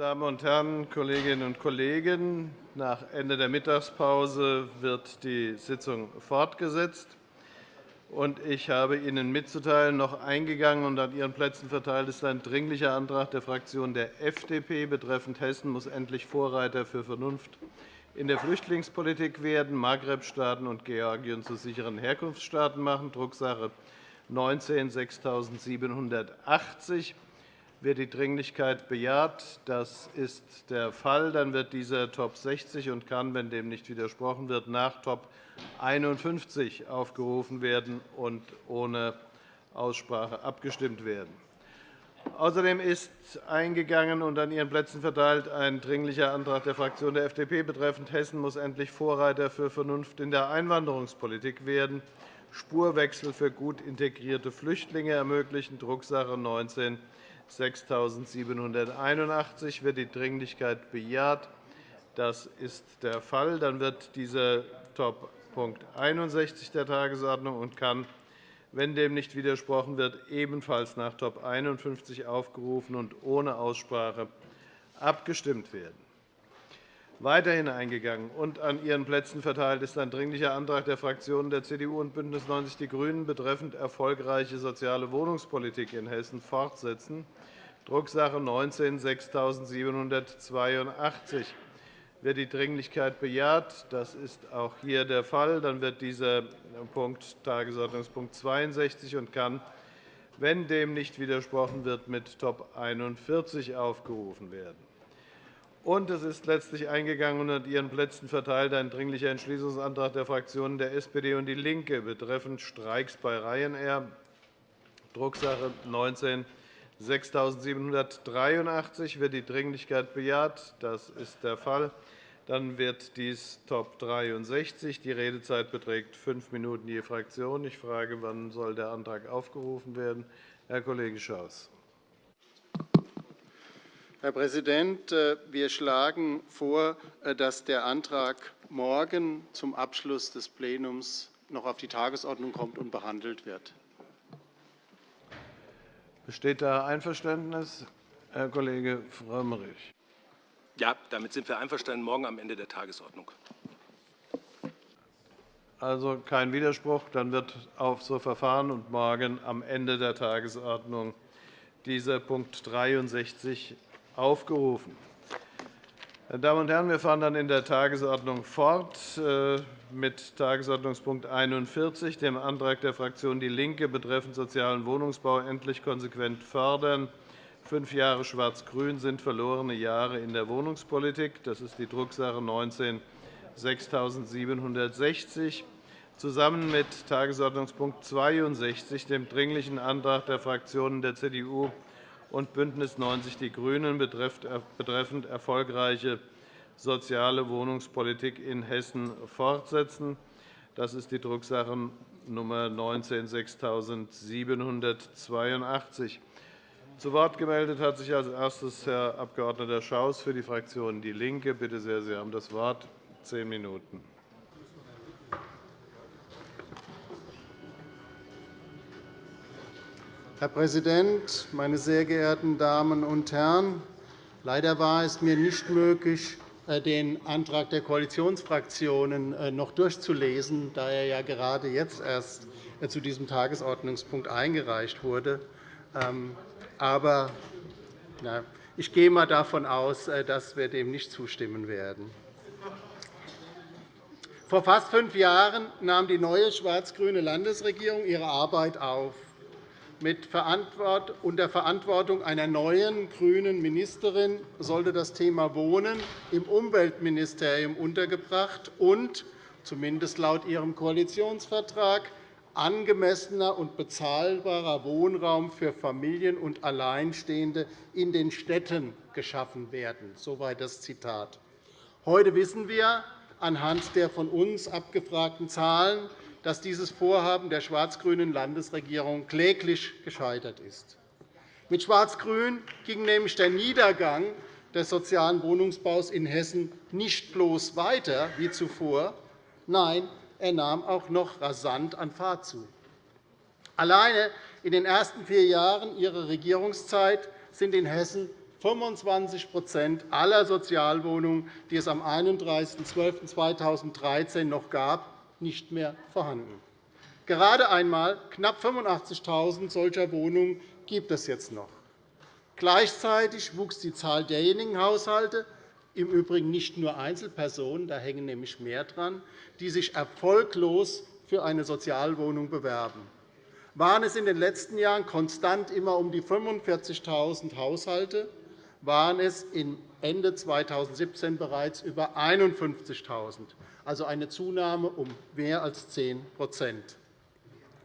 Damen und Herren, Kolleginnen und Kollegen! Nach Ende der Mittagspause wird die Sitzung fortgesetzt. Ich habe Ihnen mitzuteilen, noch eingegangen und an Ihren Plätzen verteilt ist ein Dringlicher Antrag der Fraktion der FDP betreffend Hessen muss endlich Vorreiter für Vernunft in der Flüchtlingspolitik werden, Maghreb-Staaten und Georgien zu sicheren Herkunftsstaaten machen, Drucksache 19 6780 wird die Dringlichkeit bejaht? Das ist der Fall. Dann wird dieser Top 60 und kann, wenn dem nicht widersprochen wird, nach Top 51 aufgerufen werden und ohne Aussprache abgestimmt werden. Außerdem ist eingegangen und an Ihren Plätzen verteilt ein Dringlicher Antrag der Fraktion der FDP betreffend Hessen muss endlich Vorreiter für Vernunft in der Einwanderungspolitik werden, Spurwechsel für gut integrierte Flüchtlinge ermöglichen, Drucksache 19 6781 wird die Dringlichkeit bejaht. Das ist der Fall. Dann wird dieser Top Punkt 61 der Tagesordnung und kann, wenn dem nicht widersprochen wird, ebenfalls nach Top 51 aufgerufen und ohne Aussprache abgestimmt werden. Weiterhin eingegangen und an Ihren Plätzen verteilt ist ein Dringlicher Antrag der Fraktionen der CDU und BÜNDNIS 90 die GRÜNEN betreffend erfolgreiche soziale Wohnungspolitik in Hessen fortsetzen, Drucksache 19 6782 wird die Dringlichkeit bejaht. Das ist auch hier der Fall. Dann wird dieser Punkt Tagesordnungspunkt 62 und kann, wenn dem nicht widersprochen wird, mit Top 41 aufgerufen werden. Und es ist letztlich eingegangen und an Ihren Plätzen verteilt ein Dringlicher Entschließungsantrag der Fraktionen der SPD und DIE LINKE betreffend Streiks bei Ryanair, Drucksache 19 6783 wird die Dringlichkeit bejaht. Das ist der Fall. Dann wird dies Top 63. Die Redezeit beträgt fünf Minuten je Fraktion. Ich frage, wann soll der Antrag aufgerufen werden? Herr Kollege Schaus. Herr Präsident, äh, wir schlagen vor, äh, dass der Antrag morgen zum Abschluss des Plenums noch auf die Tagesordnung kommt und behandelt wird. Besteht da Einverständnis? Herr Kollege Frömmrich. Ja, damit sind wir einverstanden. Morgen am Ende der Tagesordnung. Also kein Widerspruch. Dann wird auf so verfahren und morgen am Ende der Tagesordnung dieser Punkt 63 aufgerufen. Meine Damen und Herren, wir fahren dann in der Tagesordnung fort äh, mit Tagesordnungspunkt 41, dem Antrag der Fraktion DIE LINKE betreffend sozialen Wohnungsbau endlich konsequent fördern. Fünf Jahre Schwarz-Grün sind verlorene Jahre in der Wohnungspolitik. Das ist die Drucksache 19 6760 zusammen mit Tagesordnungspunkt 62, dem Dringlichen Antrag der Fraktionen der CDU und BÜNDNIS 90 die GRÜNEN betreffend erfolgreiche soziale Wohnungspolitik in Hessen fortsetzen. Das ist die Drucksache Nummer 19 6782. Zu Wort gemeldet hat sich als erstes Herr Abg. Schaus für die Fraktion DIE LINKE. Bitte sehr, Sie haben das Wort. Zehn Minuten. Herr Präsident, meine sehr geehrten Damen und Herren! Leider war es mir nicht möglich, äh, den Antrag der Koalitionsfraktionen äh, noch durchzulesen, da er ja gerade jetzt erst äh, zu diesem Tagesordnungspunkt eingereicht wurde. Ähm, aber ich gehe einmal davon aus, dass wir dem nicht zustimmen werden. Vor fast fünf Jahren nahm die neue schwarz-grüne Landesregierung ihre Arbeit auf unter Verantwortung einer neuen grünen Ministerin sollte das Thema Wohnen im Umweltministerium untergebracht und, zumindest laut ihrem Koalitionsvertrag, angemessener und bezahlbarer Wohnraum für Familien und Alleinstehende in den Städten geschaffen werden. Soweit das Zitat. Heute wissen wir anhand der von uns abgefragten Zahlen, dass dieses Vorhaben der schwarz-grünen Landesregierung kläglich gescheitert ist. Mit Schwarz-Grün ging nämlich der Niedergang des sozialen Wohnungsbaus in Hessen nicht bloß weiter wie zuvor, nein, er nahm auch noch rasant an Fahrt zu. Alleine in den ersten vier Jahren Ihrer Regierungszeit sind in Hessen 25% aller Sozialwohnungen, die es am 31.12.2013 noch gab, nicht mehr vorhanden. Gerade einmal knapp 85.000 solcher Wohnungen gibt es jetzt noch. Gleichzeitig wuchs die Zahl derjenigen Haushalte, im Übrigen nicht nur Einzelpersonen, da hängen nämlich mehr dran, die sich erfolglos für eine Sozialwohnung bewerben. Waren es in den letzten Jahren konstant immer um die 45.000 Haushalte, waren es Ende 2017 bereits über 51.000, also eine Zunahme um mehr als 10%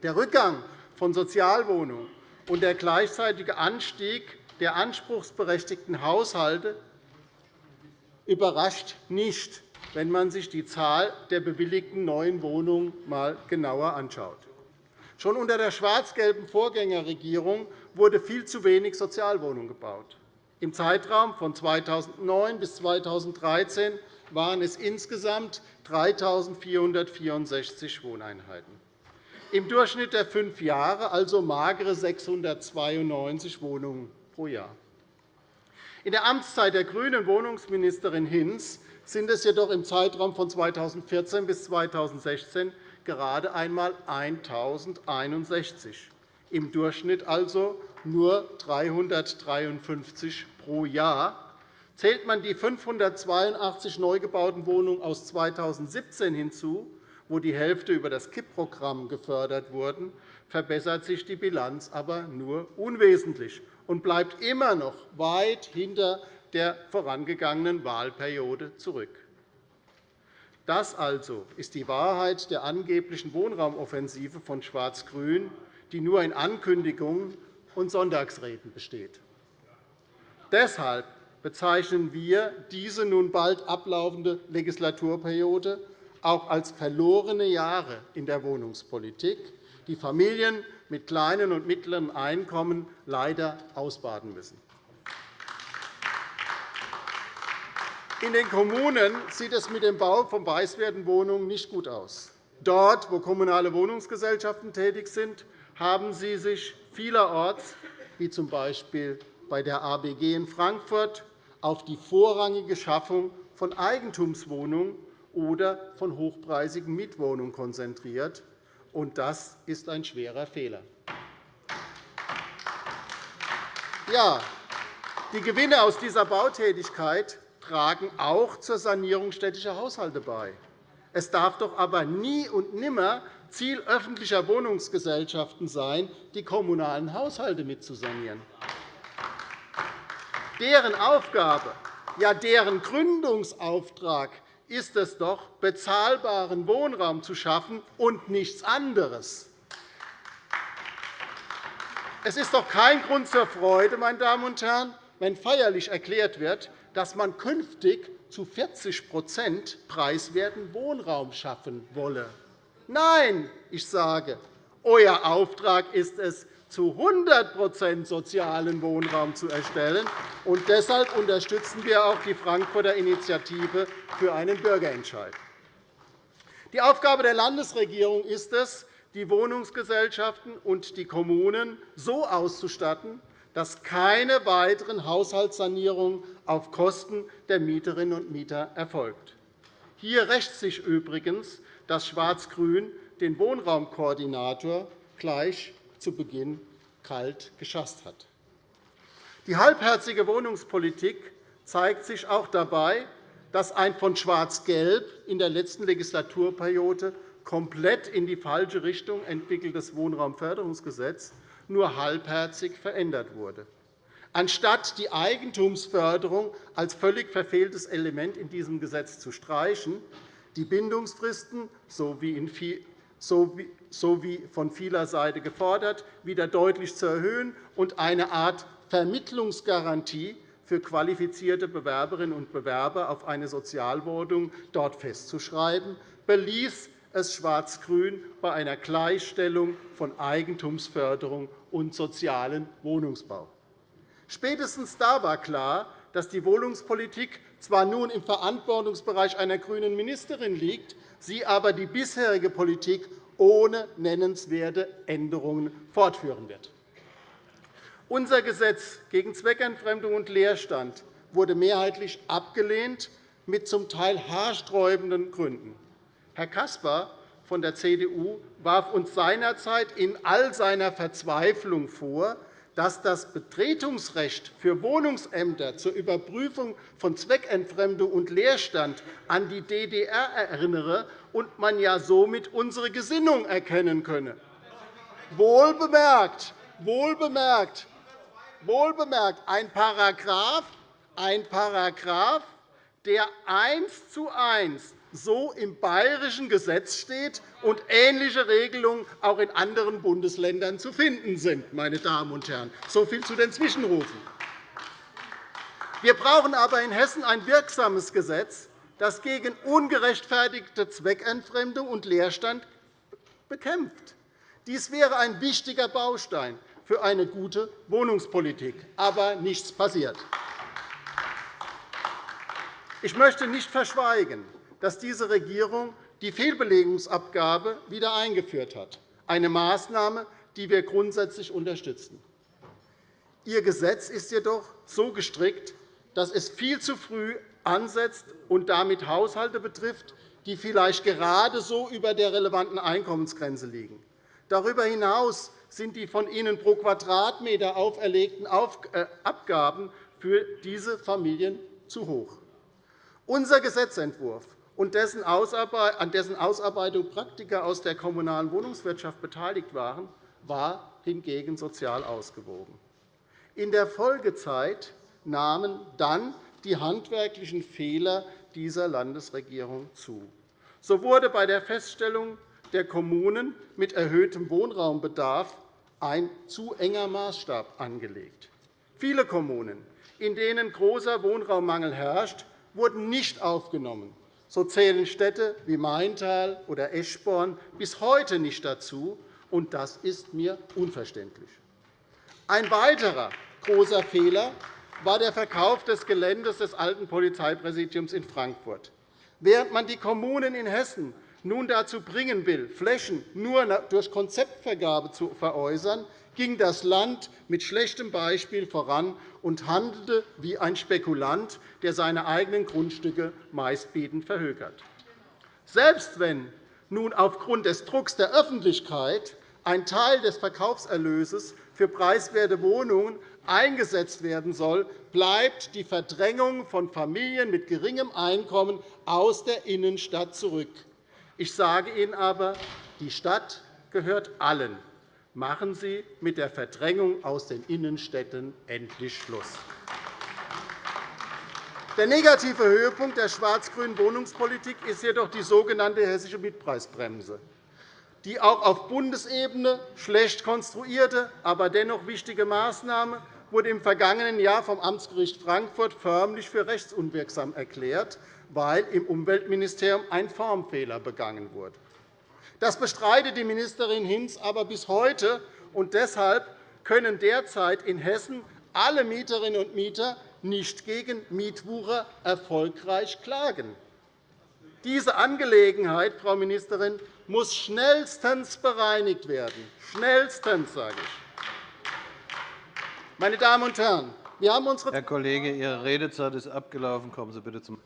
Der Rückgang von Sozialwohnungen und der gleichzeitige Anstieg der anspruchsberechtigten Haushalte überrascht nicht, wenn man sich die Zahl der bewilligten neuen Wohnungen einmal genauer anschaut. Schon unter der schwarz-gelben Vorgängerregierung wurde viel zu wenig Sozialwohnungen gebaut. Im Zeitraum von 2009 bis 2013 waren es insgesamt 3.464 Wohneinheiten. Im Durchschnitt der fünf Jahre also magere 692 Wohnungen pro Jahr. In der Amtszeit der grünen Wohnungsministerin Hinz sind es jedoch im Zeitraum von 2014 bis 2016 gerade einmal 1.061, im Durchschnitt also nur 353 pro Jahr. Zählt man die 582 neu gebauten Wohnungen aus 2017 hinzu, wo die Hälfte über das KIP-Programm gefördert wurden, verbessert sich die Bilanz aber nur unwesentlich und bleibt immer noch weit hinter der vorangegangenen Wahlperiode zurück. Das also ist die Wahrheit der angeblichen Wohnraumoffensive von Schwarz-Grün, die nur in Ankündigungen und Sonntagsreden besteht. Deshalb bezeichnen wir diese nun bald ablaufende Legislaturperiode auch als verlorene Jahre in der Wohnungspolitik, die Familien mit kleinen und mittleren Einkommen leider ausbaden müssen. In den Kommunen sieht es mit dem Bau von preiswerten Wohnungen nicht gut aus. Dort, wo kommunale Wohnungsgesellschaften tätig sind, haben sie sich vielerorts, wie z. B. bei der ABG in Frankfurt, auf die vorrangige Schaffung von Eigentumswohnungen oder von hochpreisigen Mietwohnungen konzentriert. Das ist ein schwerer Fehler. Ja, die Gewinne aus dieser Bautätigkeit tragen auch zur Sanierung städtischer Haushalte bei. Es darf doch aber nie und nimmer Ziel öffentlicher Wohnungsgesellschaften sein, die kommunalen Haushalte mitzusanieren. Deren Aufgabe, ja deren Gründungsauftrag ist es doch, bezahlbaren Wohnraum zu schaffen und nichts anderes. Es ist doch kein Grund zur Freude, meine Damen und Herren, wenn feierlich erklärt wird, dass man künftig zu 40% preiswerten Wohnraum schaffen wolle. Nein, ich sage, euer Auftrag ist es, zu 100% sozialen Wohnraum zu erstellen. Und deshalb unterstützen wir auch die Frankfurter Initiative für einen Bürgerentscheid. Die Aufgabe der Landesregierung ist es, die Wohnungsgesellschaften und die Kommunen so auszustatten, dass keine weiteren Haushaltssanierungen auf Kosten der Mieterinnen und Mieter erfolgt. Hier rächt sich übrigens, dass Schwarz-Grün den Wohnraumkoordinator gleich zu Beginn kalt geschasst hat. Die halbherzige Wohnungspolitik zeigt sich auch dabei, dass ein von Schwarz-Gelb in der letzten Legislaturperiode komplett in die falsche Richtung entwickeltes Wohnraumförderungsgesetz nur halbherzig verändert wurde. Anstatt die Eigentumsförderung als völlig verfehltes Element in diesem Gesetz zu streichen, die Bindungsfristen, so wie von vieler Seite gefordert, wieder deutlich zu erhöhen und eine Art Vermittlungsgarantie für qualifizierte Bewerberinnen und Bewerber auf eine Sozialwohnung dort festzuschreiben, beließ es Schwarz-Grün bei einer Gleichstellung von Eigentumsförderung und sozialem Wohnungsbau. Spätestens da war klar, dass die Wohnungspolitik zwar nun im Verantwortungsbereich einer grünen Ministerin liegt, sie aber die bisherige Politik ohne nennenswerte Änderungen fortführen wird. Unser Gesetz gegen Zweckentfremdung und Leerstand wurde mehrheitlich abgelehnt, mit zum Teil haarsträubenden Gründen. Herr Caspar von der CDU warf uns seinerzeit in all seiner Verzweiflung vor, dass das Betretungsrecht für Wohnungsämter zur Überprüfung von Zweckentfremdung und Leerstand an die DDR erinnere und man ja somit unsere Gesinnung erkennen könne. Wohlbemerkt, wohlbemerkt, wohlbemerkt ein Paragraph, ein Paragraph, der eins zu eins so im bayerischen Gesetz steht und ähnliche Regelungen auch in anderen Bundesländern zu finden sind. Meine Damen und Herren. So viel zu den Zwischenrufen. Wir brauchen aber in Hessen ein wirksames Gesetz, das gegen ungerechtfertigte Zweckentfremdung und Leerstand bekämpft. Dies wäre ein wichtiger Baustein für eine gute Wohnungspolitik. Aber nichts passiert. Ich möchte nicht verschweigen, dass diese Regierung die Fehlbelegungsabgabe wieder eingeführt hat, eine Maßnahme, die wir grundsätzlich unterstützen. Ihr Gesetz ist jedoch so gestrickt, dass es viel zu früh ansetzt und damit Haushalte betrifft, die vielleicht gerade so über der relevanten Einkommensgrenze liegen. Darüber hinaus sind die von Ihnen pro Quadratmeter auferlegten äh, Abgaben für diese Familien zu hoch. Unser Gesetzentwurf und an dessen Ausarbeitung Praktiker aus der kommunalen Wohnungswirtschaft beteiligt waren, war hingegen sozial ausgewogen. In der Folgezeit nahmen dann die handwerklichen Fehler dieser Landesregierung zu. So wurde bei der Feststellung der Kommunen mit erhöhtem Wohnraumbedarf ein zu enger Maßstab angelegt. Viele Kommunen, in denen großer Wohnraummangel herrscht, wurden nicht aufgenommen. So zählen Städte wie Maintal oder Eschborn bis heute nicht dazu, und das ist mir unverständlich. Ein weiterer großer Fehler war der Verkauf des Geländes des alten Polizeipräsidiums in Frankfurt. Während man die Kommunen in Hessen nun dazu bringen will, Flächen nur durch Konzeptvergabe zu veräußern, ging das Land mit schlechtem Beispiel voran und handelte wie ein Spekulant, der seine eigenen Grundstücke meistbietend verhökert. Selbst wenn nun aufgrund des Drucks der Öffentlichkeit ein Teil des Verkaufserlöses für preiswerte Wohnungen eingesetzt werden soll, bleibt die Verdrängung von Familien mit geringem Einkommen aus der Innenstadt zurück. Ich sage Ihnen aber, die Stadt gehört allen. Machen Sie mit der Verdrängung aus den Innenstädten endlich Schluss. Der negative Höhepunkt der schwarz-grünen Wohnungspolitik ist jedoch die sogenannte hessische Mietpreisbremse. Die auch auf Bundesebene schlecht konstruierte, aber dennoch wichtige Maßnahme wurde im vergangenen Jahr vom Amtsgericht Frankfurt förmlich für rechtsunwirksam erklärt, weil im Umweltministerium ein Formfehler begangen wurde. Das bestreitet die Ministerin Hinz aber bis heute, und deshalb können derzeit in Hessen alle Mieterinnen und Mieter nicht gegen Mietwucher erfolgreich klagen. Diese Angelegenheit, Frau Ministerin, muss schnellstens bereinigt werden. Schnellstens, sage ich. Meine Damen und Herren, wir haben unsere Herr Kollege, Ihre Redezeit ist abgelaufen. Kommen Sie bitte zum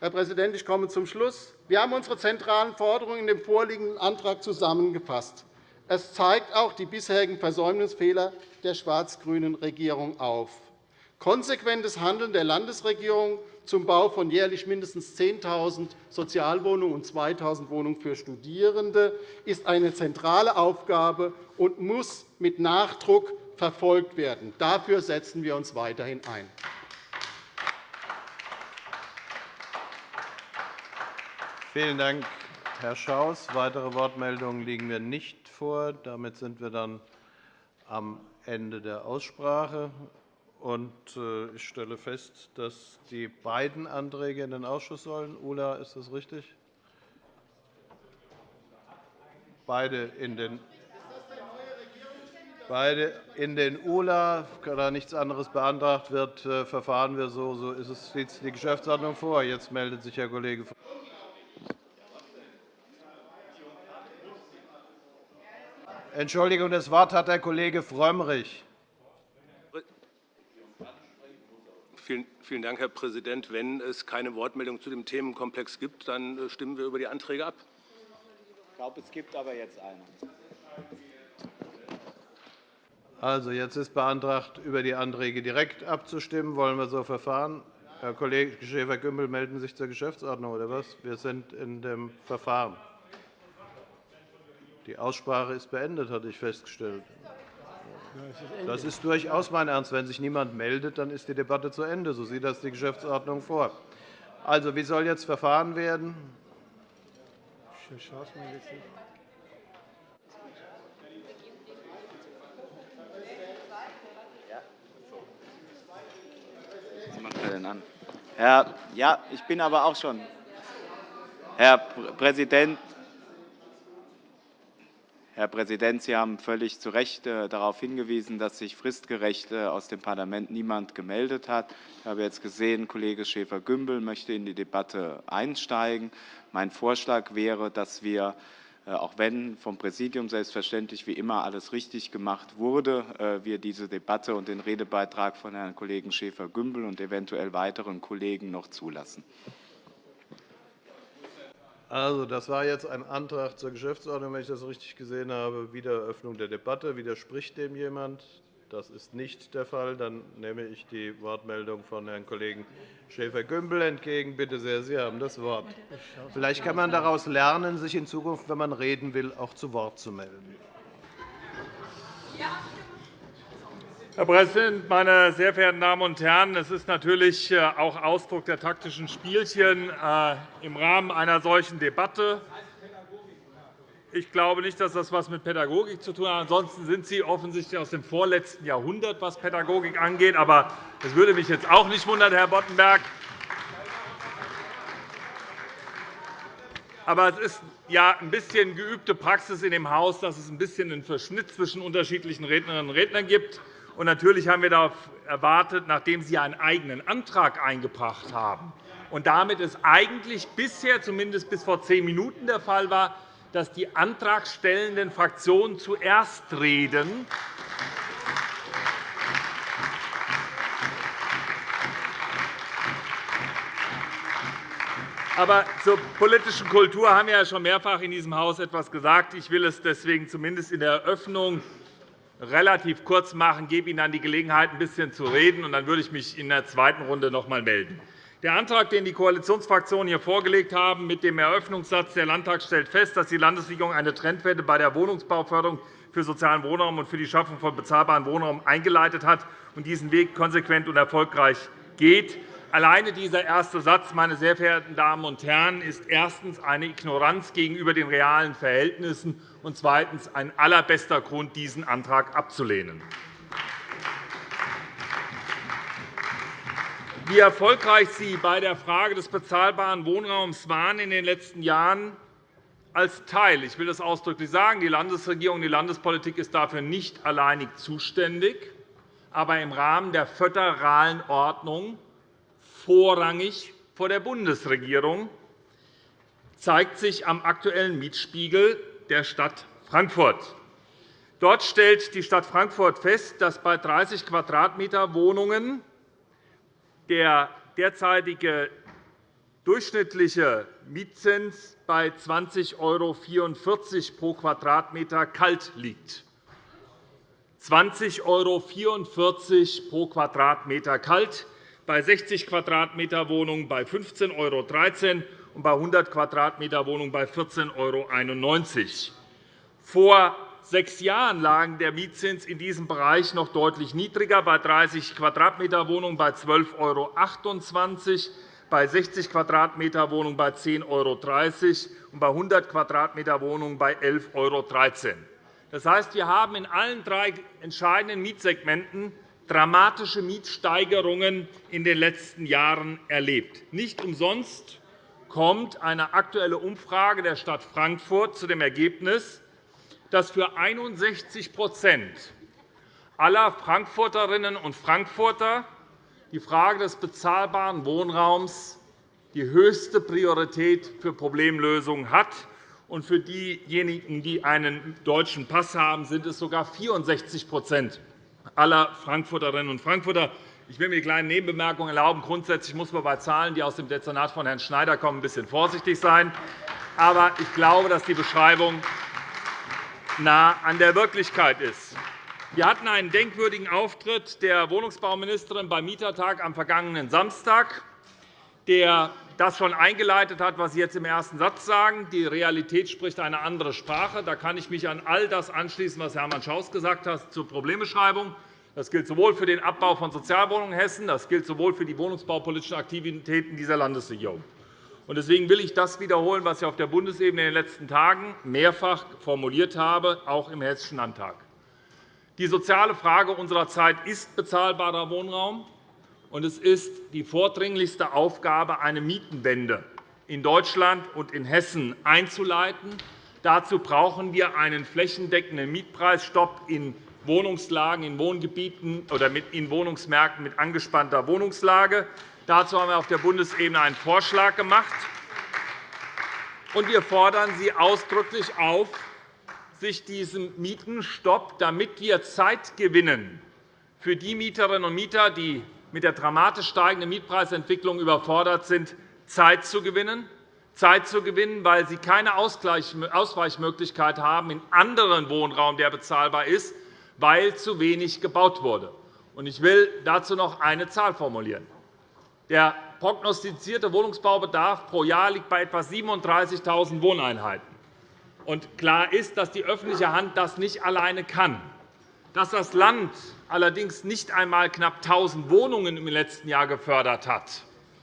Herr Präsident, ich komme zum Schluss. Wir haben unsere zentralen Forderungen in dem vorliegenden Antrag zusammengefasst. Es zeigt auch die bisherigen Versäumnisfehler der schwarz-grünen Regierung auf. Konsequentes Handeln der Landesregierung zum Bau von jährlich mindestens 10.000 Sozialwohnungen und 2.000 Wohnungen für Studierende ist eine zentrale Aufgabe und muss mit Nachdruck verfolgt werden. Dafür setzen wir uns weiterhin ein. Vielen Dank, Herr Schaus. Weitere Wortmeldungen liegen mir nicht vor. Damit sind wir dann am Ende der Aussprache. Äh, ich stelle fest, dass die beiden Anträge in den Ausschuss sollen. Ulla, ist das richtig? Beide in den Beide in den ULA, da nichts anderes beantragt wird, äh, verfahren wir so. So ist es die Geschäftsordnung vor. Jetzt meldet sich Herr Kollege Entschuldigung, das Wort hat der Kollege Frömmrich. Vielen Dank, Herr Präsident. Wenn es keine Wortmeldung zu dem Themenkomplex gibt, dann äh, stimmen wir über die Anträge ab. Ich glaube, es gibt aber jetzt eine. Also, jetzt ist beantragt, über die Anträge direkt abzustimmen. Wollen wir so verfahren? Herr Kollege Schäfer-Gümbel, melden Sie sich zur Geschäftsordnung, oder was? Wir sind in dem Verfahren. Die Aussprache ist beendet, hatte ich festgestellt. Das ist durchaus mein Ernst. Wenn sich niemand meldet, dann ist die Debatte zu Ende. So sieht das die Geschäftsordnung vor. Also, wie soll jetzt verfahren werden? Herr, ja, ich bin aber auch schon. Herr Präsident, Herr Präsident, Sie haben völlig zu Recht äh, darauf hingewiesen, dass sich fristgerecht äh, aus dem Parlament niemand gemeldet hat. Ich habe jetzt gesehen, Kollege Schäfer-Gümbel möchte in die Debatte einsteigen. Mein Vorschlag wäre, dass wir äh, auch wenn vom Präsidium selbstverständlich wie immer alles richtig gemacht wurde, wir diese Debatte und den Redebeitrag von Herrn Kollegen Schäfer-Gümbel und eventuell weiteren Kollegen noch zulassen. Also, das war jetzt ein Antrag zur Geschäftsordnung, wenn ich das richtig gesehen habe. Wiedereröffnung der Debatte. Widerspricht dem jemand? Das ist nicht der Fall. Dann nehme ich die Wortmeldung von Herrn Kollegen Schäfer-Gümbel entgegen. Bitte sehr, Sie haben das Wort. Vielleicht kann man daraus lernen, sich in Zukunft, wenn man reden will, auch zu Wort zu melden. Herr Präsident, meine sehr verehrten Damen und Herren! Es ist natürlich äh, auch Ausdruck der taktischen Spielchen äh, im Rahmen einer solchen Debatte ich glaube nicht, dass das etwas mit Pädagogik zu tun hat. Ansonsten sind Sie offensichtlich aus dem vorletzten Jahrhundert, was Pädagogik angeht. Aber es würde mich jetzt auch nicht wundern, Herr Boddenberg. Aber es ist ja ein bisschen geübte Praxis in dem Haus, dass es ein bisschen einen Verschnitt zwischen unterschiedlichen Rednerinnen und Rednern gibt. Und natürlich haben wir darauf erwartet, nachdem Sie einen eigenen Antrag eingebracht haben und damit es eigentlich bisher, zumindest bis vor zehn Minuten, der Fall war, dass die antragstellenden Fraktionen zuerst reden. Aber zur politischen Kultur haben wir ja schon mehrfach in diesem Haus etwas gesagt. Ich will es deswegen zumindest in der Eröffnung relativ kurz machen, gebe Ihnen dann die Gelegenheit, ein bisschen zu reden, und dann würde ich mich in der zweiten Runde noch einmal melden. Der Antrag, den die Koalitionsfraktionen hier vorgelegt haben, mit dem Eröffnungssatz, der Landtag stellt fest, dass die Landesregierung eine Trendwende bei der Wohnungsbauförderung für sozialen Wohnraum und für die Schaffung von bezahlbarem Wohnraum eingeleitet hat und diesen Weg konsequent und erfolgreich geht. Alleine dieser erste Satz, meine sehr verehrten Damen und Herren, ist erstens eine Ignoranz gegenüber den realen Verhältnissen und zweitens ein allerbester Grund, diesen Antrag abzulehnen. Wie erfolgreich Sie bei der Frage des bezahlbaren Wohnraums waren in den letzten Jahren als Teil, ich will das ausdrücklich sagen, die Landesregierung, die Landespolitik ist dafür nicht alleinig zuständig, aber im Rahmen der föderalen Ordnung vorrangig vor der Bundesregierung, zeigt sich am aktuellen Mietspiegel der Stadt Frankfurt. Dort stellt die Stadt Frankfurt fest, dass bei 30 Quadratmeter Wohnungen der derzeitige durchschnittliche Mietzins bei 20,44 € pro Quadratmeter kalt liegt. 20,44 € pro Quadratmeter kalt, bei 60 Quadratmeter Wohnungen bei 15,13 € und bei 100 Quadratmeter Wohnungen bei 14,91 €. Vor sechs Jahren lag der Mietzins in diesem Bereich noch deutlich niedriger, bei 30 Quadratmeter Wohnungen bei 12,28 €, bei 60 Quadratmeter Wohnungen bei 10,30 € und bei 100 Quadratmeter Wohnungen bei 11,13 €. Das heißt, wir haben in allen drei entscheidenden Mietsegmenten dramatische Mietsteigerungen in den letzten Jahren erlebt. Nicht umsonst kommt eine aktuelle Umfrage der Stadt Frankfurt zu dem Ergebnis, dass für 61% aller Frankfurterinnen und Frankfurter die Frage des bezahlbaren Wohnraums die höchste Priorität für Problemlösungen hat. Und für diejenigen, die einen deutschen Pass haben, sind es sogar 64 aller Frankfurterinnen und Frankfurter. Ich will mir eine kleine Nebenbemerkung erlauben. Grundsätzlich muss man bei Zahlen, die aus dem Dezernat von Herrn Schneider kommen, ein bisschen vorsichtig sein. Aber ich glaube, dass die Beschreibung nah an der Wirklichkeit ist. Wir hatten einen denkwürdigen Auftritt der Wohnungsbauministerin beim Mietertag am vergangenen Samstag, der das schon eingeleitet hat, was Sie jetzt im ersten Satz sagen. Die Realität spricht eine andere Sprache. Da kann ich mich an all das anschließen, was Hermann Schaus gesagt hat zur Problembeschreibung. Das gilt sowohl für den Abbau von Sozialwohnungen in Hessen, das gilt sowohl für die wohnungsbaupolitischen Aktivitäten dieser Landesregierung. Deswegen will ich das wiederholen, was ich auf der Bundesebene in den letzten Tagen mehrfach formuliert habe, auch im Hessischen Landtag. Die soziale Frage unserer Zeit ist bezahlbarer Wohnraum und es ist die vordringlichste Aufgabe, eine Mietenwende in Deutschland und in Hessen einzuleiten. Dazu brauchen wir einen flächendeckenden Mietpreisstopp in Wohnungslagen, in Wohngebieten oder in Wohnungsmärkten mit angespannter Wohnungslage. Dazu haben wir auf der Bundesebene einen Vorschlag gemacht. wir fordern Sie ausdrücklich auf, sich diesem Mietenstopp, damit wir Zeit gewinnen für die Mieterinnen und Mieter, die mit der dramatisch steigenden Mietpreisentwicklung überfordert sind, Zeit zu gewinnen, Zeit zu gewinnen, weil sie keine Ausweichmöglichkeit haben in anderen Wohnraum, der bezahlbar ist, weil zu wenig gebaut wurde. Ich will dazu noch eine Zahl formulieren. Der prognostizierte Wohnungsbaubedarf pro Jahr liegt bei etwa 37.000 Wohneinheiten. klar ist, dass die öffentliche Hand das nicht alleine kann. Dass das Land allerdings nicht einmal knapp 1.000 Wohnungen im letzten Jahr gefördert hat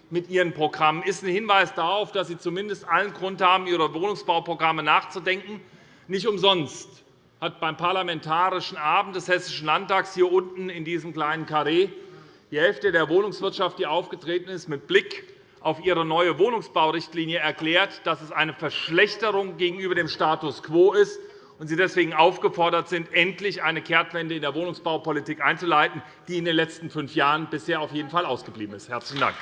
mit ihren Programmen, ist ein Hinweis darauf, dass Sie zumindest allen Grund haben, Ihre Wohnungsbauprogramme nachzudenken. Nicht umsonst hat beim Parlamentarischen Abend des Hessischen Landtags hier unten in diesem kleinen Karree die Hälfte der Wohnungswirtschaft, die aufgetreten ist, mit Blick auf ihre neue Wohnungsbaurichtlinie erklärt, dass es eine Verschlechterung gegenüber dem Status quo ist und Sie deswegen aufgefordert sind, endlich eine Kehrtwende in der Wohnungsbaupolitik einzuleiten, die in den letzten fünf Jahren bisher auf jeden Fall ausgeblieben ist. – Herzlichen Dank.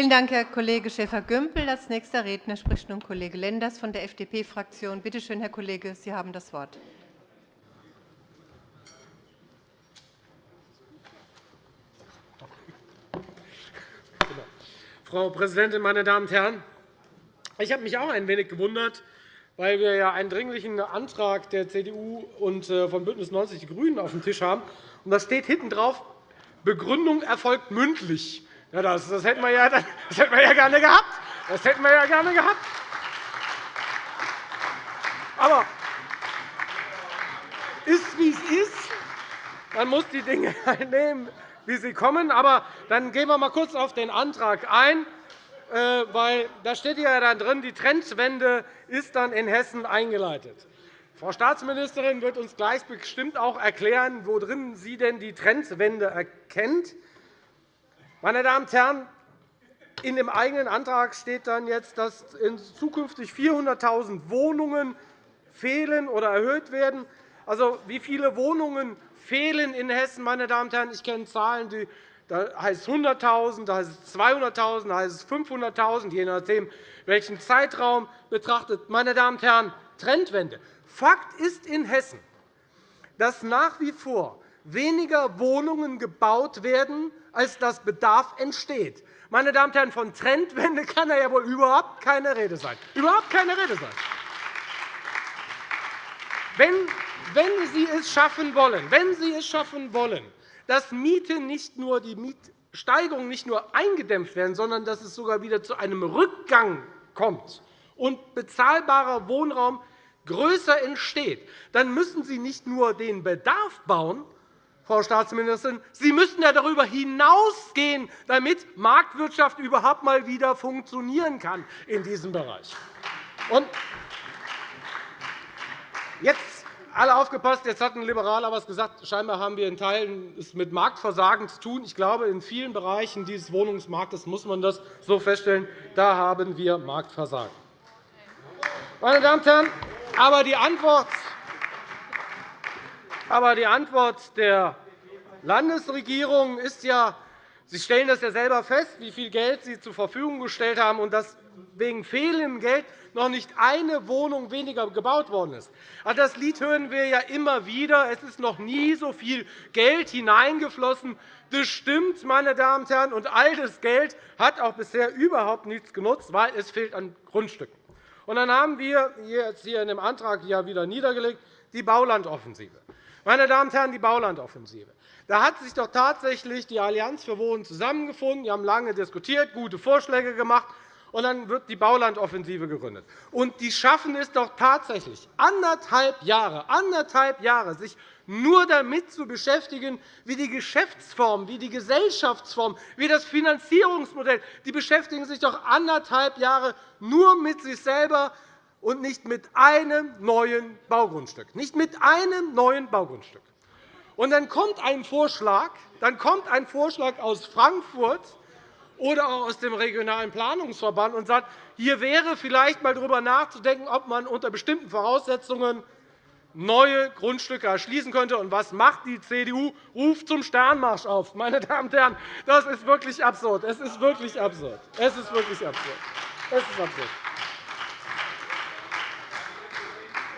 Vielen Dank, Herr Kollege Schäfer-Gümbel. Als nächster Redner spricht nun Kollege Lenders von der FDP-Fraktion. Bitte schön, Herr Kollege, Sie haben das Wort. Frau Präsidentin, meine Damen und Herren! Ich habe mich auch ein wenig gewundert, weil wir ja einen dringlichen Antrag der CDU und äh, von BÜNDNIS 90 die GRÜNEN auf dem Tisch haben. da steht hinten drauf, Begründung erfolgt mündlich. Ja, das, das, hätten wir ja, das hätten wir ja gerne gehabt. Das hätten wir ja gerne gehabt. Aber ist, wie es ist. Man muss die Dinge nehmen, wie sie kommen. Aber dann gehen wir mal kurz auf den Antrag ein. Äh, weil da steht ja dann drin, die Trendwende ist dann in Hessen eingeleitet. Frau Staatsministerin wird uns gleich bestimmt auch erklären, worin sie denn die Trendwende erkennt. Meine Damen und Herren, in dem eigenen Antrag steht dann jetzt, dass zukünftig 400.000 Wohnungen fehlen oder erhöht werden. Also, wie viele Wohnungen fehlen in Hessen? Meine Damen und Herren? Ich kenne Zahlen, die da heißt es 100.000, da heißt es 200.000, da heißt es 500.000, je nachdem, welchen Zeitraum betrachtet. Meine Damen und Herren, Trendwende. Fakt ist in Hessen, dass nach wie vor weniger Wohnungen gebaut werden, als dass Bedarf entsteht. Meine Damen und Herren, von Trendwende kann da ja wohl überhaupt keine Rede sein. Überhaupt keine Rede sein. Wenn, wenn Sie es schaffen wollen, wenn Sie es schaffen wollen, dass Mieten nicht nur die Mietsteigerung nicht nur eingedämpft werden, sondern dass es sogar wieder zu einem Rückgang kommt und bezahlbarer Wohnraum größer entsteht, dann müssen Sie nicht nur den Bedarf bauen, Frau Staatsministerin. Sie müssen ja darüber hinausgehen, damit Marktwirtschaft überhaupt einmal wieder funktionieren kann in diesem Bereich. Und jetzt alle aufgepasst, jetzt hat ein Liberaler etwas gesagt. Scheinbar haben wir in Teilen es mit Marktversagen zu tun. Ich glaube, in vielen Bereichen dieses Wohnungsmarktes muss man das so feststellen. Da haben wir Marktversagen. Meine Damen und Herren, aber die Antwort Aber die Antwort der Landesregierung ist ja, Sie stellen das ja selber fest, wie viel Geld Sie zur Verfügung gestellt haben und dass wegen fehlendem Geld noch nicht eine Wohnung weniger gebaut worden ist. Das Lied hören wir ja immer wieder. Es ist noch nie so viel Geld hineingeflossen. Das stimmt, meine Damen und Herren. Und all das Geld hat auch bisher überhaupt nichts genutzt, weil es fehlt an Grundstücken. Und dann haben wir jetzt hier in dem Antrag ja wieder niedergelegt die Baulandoffensive. Meine Damen und Herren, die Baulandoffensive. Da hat sich doch tatsächlich die Allianz für Wohnen zusammengefunden. Die haben lange diskutiert, gute Vorschläge gemacht und dann wird die Baulandoffensive gegründet. Und die schaffen es doch tatsächlich, anderthalb Jahre, anderthalb Jahre sich nur damit zu beschäftigen, wie die Geschäftsform, wie die Gesellschaftsform, wie das Finanzierungsmodell. Die beschäftigen sich doch anderthalb Jahre nur mit sich selber und nicht mit einem neuen Baugrundstück. Nicht mit einem neuen Baugrundstück. Und dann kommt ein Vorschlag, dann kommt ein Vorschlag aus Frankfurt, oder auch aus dem Regionalen Planungsverband und sagt, hier wäre vielleicht einmal darüber nachzudenken, ob man unter bestimmten Voraussetzungen neue Grundstücke erschließen könnte. Und was macht die CDU? Ruft zum Sternmarsch auf. Meine Damen und Herren, das ist wirklich absurd. Es ist wirklich absurd. Es ist wirklich absurd. Es ist absurd.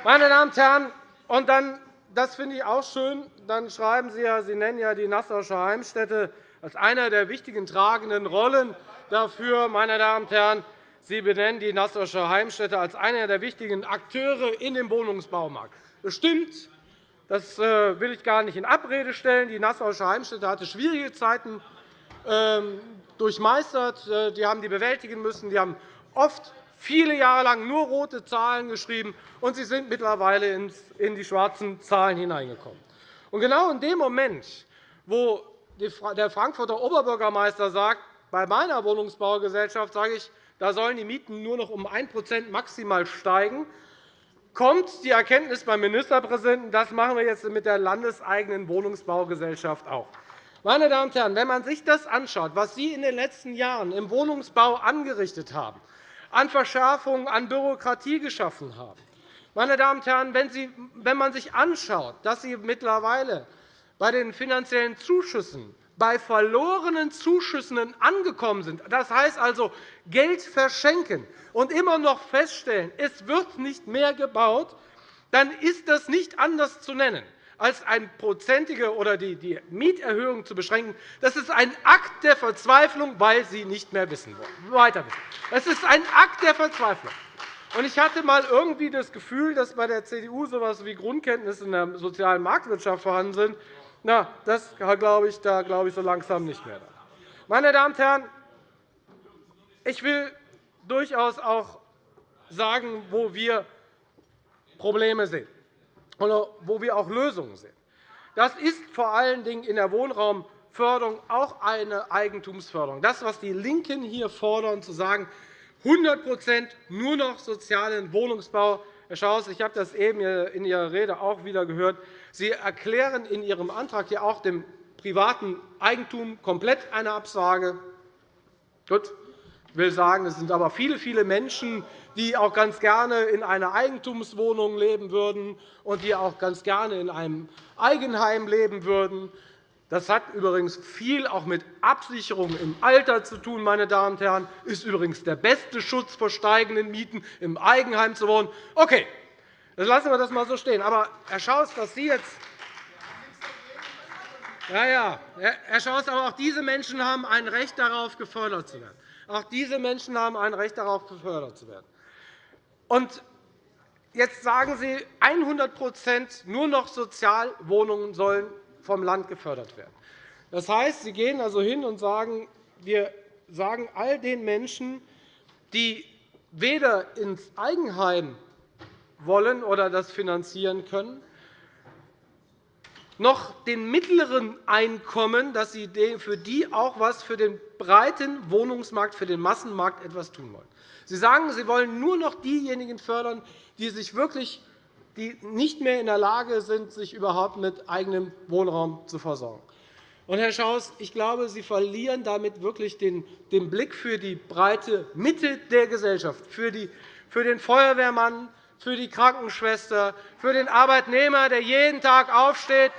Meine Damen und Herren, und dann, das finde ich auch schön, dann schreiben Sie ja, Sie nennen ja die Nassauische Heimstätte als eine der wichtigen tragenden Rollen dafür, meine Damen und Herren, Sie benennen die Nassauische Heimstätte als einer der wichtigen Akteure in dem Wohnungsbaumarkt. Das stimmt. Das äh, will ich gar nicht in Abrede stellen. Die Nassauische Heimstätte hatte schwierige Zeiten ähm, durchmeistert. Äh, die haben die bewältigen müssen. Die haben oft viele Jahre lang nur rote Zahlen geschrieben, und sie sind mittlerweile in die schwarzen Zahlen hineingekommen. Und genau in dem Moment, wo der Frankfurter Oberbürgermeister sagt, bei meiner Wohnungsbaugesellschaft sage ich, da sollen die Mieten nur noch um 1% maximal steigen, kommt die Erkenntnis beim Ministerpräsidenten, das machen wir jetzt mit der landeseigenen Wohnungsbaugesellschaft auch. Meine Damen und Herren, wenn man sich das anschaut, was Sie in den letzten Jahren im Wohnungsbau angerichtet haben, an Verschärfungen, an Bürokratie geschaffen haben, meine Damen und Herren, wenn man sich anschaut, dass Sie mittlerweile bei den finanziellen Zuschüssen bei verlorenen Zuschüssen angekommen sind, das heißt also Geld verschenken und immer noch feststellen, es wird nicht mehr gebaut, dann ist das nicht anders zu nennen als eine prozentige oder die Mieterhöhung zu beschränken. Das ist ein Akt der Verzweiflung, weil Sie nicht mehr wissen wollen. Weiter wissen. Es ist ein Akt der Verzweiflung. Ich hatte einmal irgendwie das Gefühl, dass bei der CDU so etwas wie Grundkenntnisse in der sozialen Marktwirtschaft vorhanden sind. Na, das glaube ich, da glaube ich so langsam nicht mehr. Meine Damen und Herren, ich will durchaus auch sagen, wo wir Probleme sehen wo wir auch Lösungen sehen. Das ist vor allen Dingen in der Wohnraumförderung auch eine Eigentumsförderung. Das, was die LINKEN hier fordern, zu sagen, 100% nur noch sozialen Wohnungsbau. Herr Schaus, ich habe das eben in Ihrer Rede auch wieder gehört. Sie erklären in Ihrem Antrag ja auch dem privaten Eigentum komplett eine Absage. Gut. Ich will sagen, es sind aber viele, viele Menschen, die auch ganz gerne in einer Eigentumswohnung leben würden und die auch ganz gerne in einem Eigenheim leben würden. Das hat übrigens viel auch mit Absicherung im Alter zu tun, meine Damen und Herren. Das ist übrigens der beste Schutz vor steigenden Mieten, im Eigenheim zu wohnen. Okay, dann lassen wir das einmal so stehen. Aber, Herr Schaus, dass Sie jetzt ja, ja. Herr Schaus, aber auch diese Menschen haben ein Recht darauf, gefördert zu werden. Auch diese Menschen haben ein Recht darauf, gefördert zu werden. Und jetzt sagen Sie, 100% nur noch Sozialwohnungen sollen vom Land gefördert werden. Das heißt, Sie gehen also hin und sagen, wir sagen all den Menschen, die weder ins Eigenheim wollen oder das finanzieren können, noch den mittleren Einkommen, dass Sie für die auch etwas für den breiten Wohnungsmarkt, für den Massenmarkt etwas tun wollen. Sie sagen, Sie wollen nur noch diejenigen fördern, die sich wirklich die nicht mehr in der Lage sind, sich überhaupt mit eigenem Wohnraum zu versorgen. Und, Herr Schaus, ich glaube, Sie verlieren damit wirklich den Blick für die breite Mitte der Gesellschaft, für den Feuerwehrmann, für die Krankenschwester, für den Arbeitnehmer, der jeden Tag aufsteht,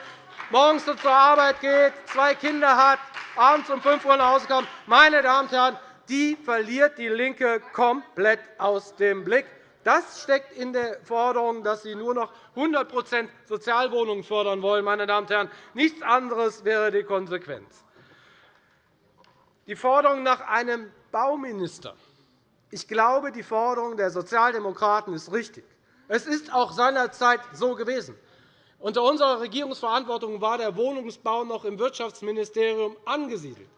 morgens zur Arbeit geht, zwei Kinder hat, abends um 5 Uhr nach Hause kommt. Meine Damen und Herren, die verliert DIE LINKE komplett aus dem Blick. Das steckt in der Forderung, dass Sie nur noch 100% Sozialwohnungen fördern wollen. Meine Damen und Herren. Nichts anderes wäre die Konsequenz. Die Forderung nach einem Bauminister. Ich glaube, die Forderung der Sozialdemokraten ist richtig. Es ist auch seinerzeit so gewesen. Unter unserer Regierungsverantwortung war der Wohnungsbau noch im Wirtschaftsministerium angesiedelt.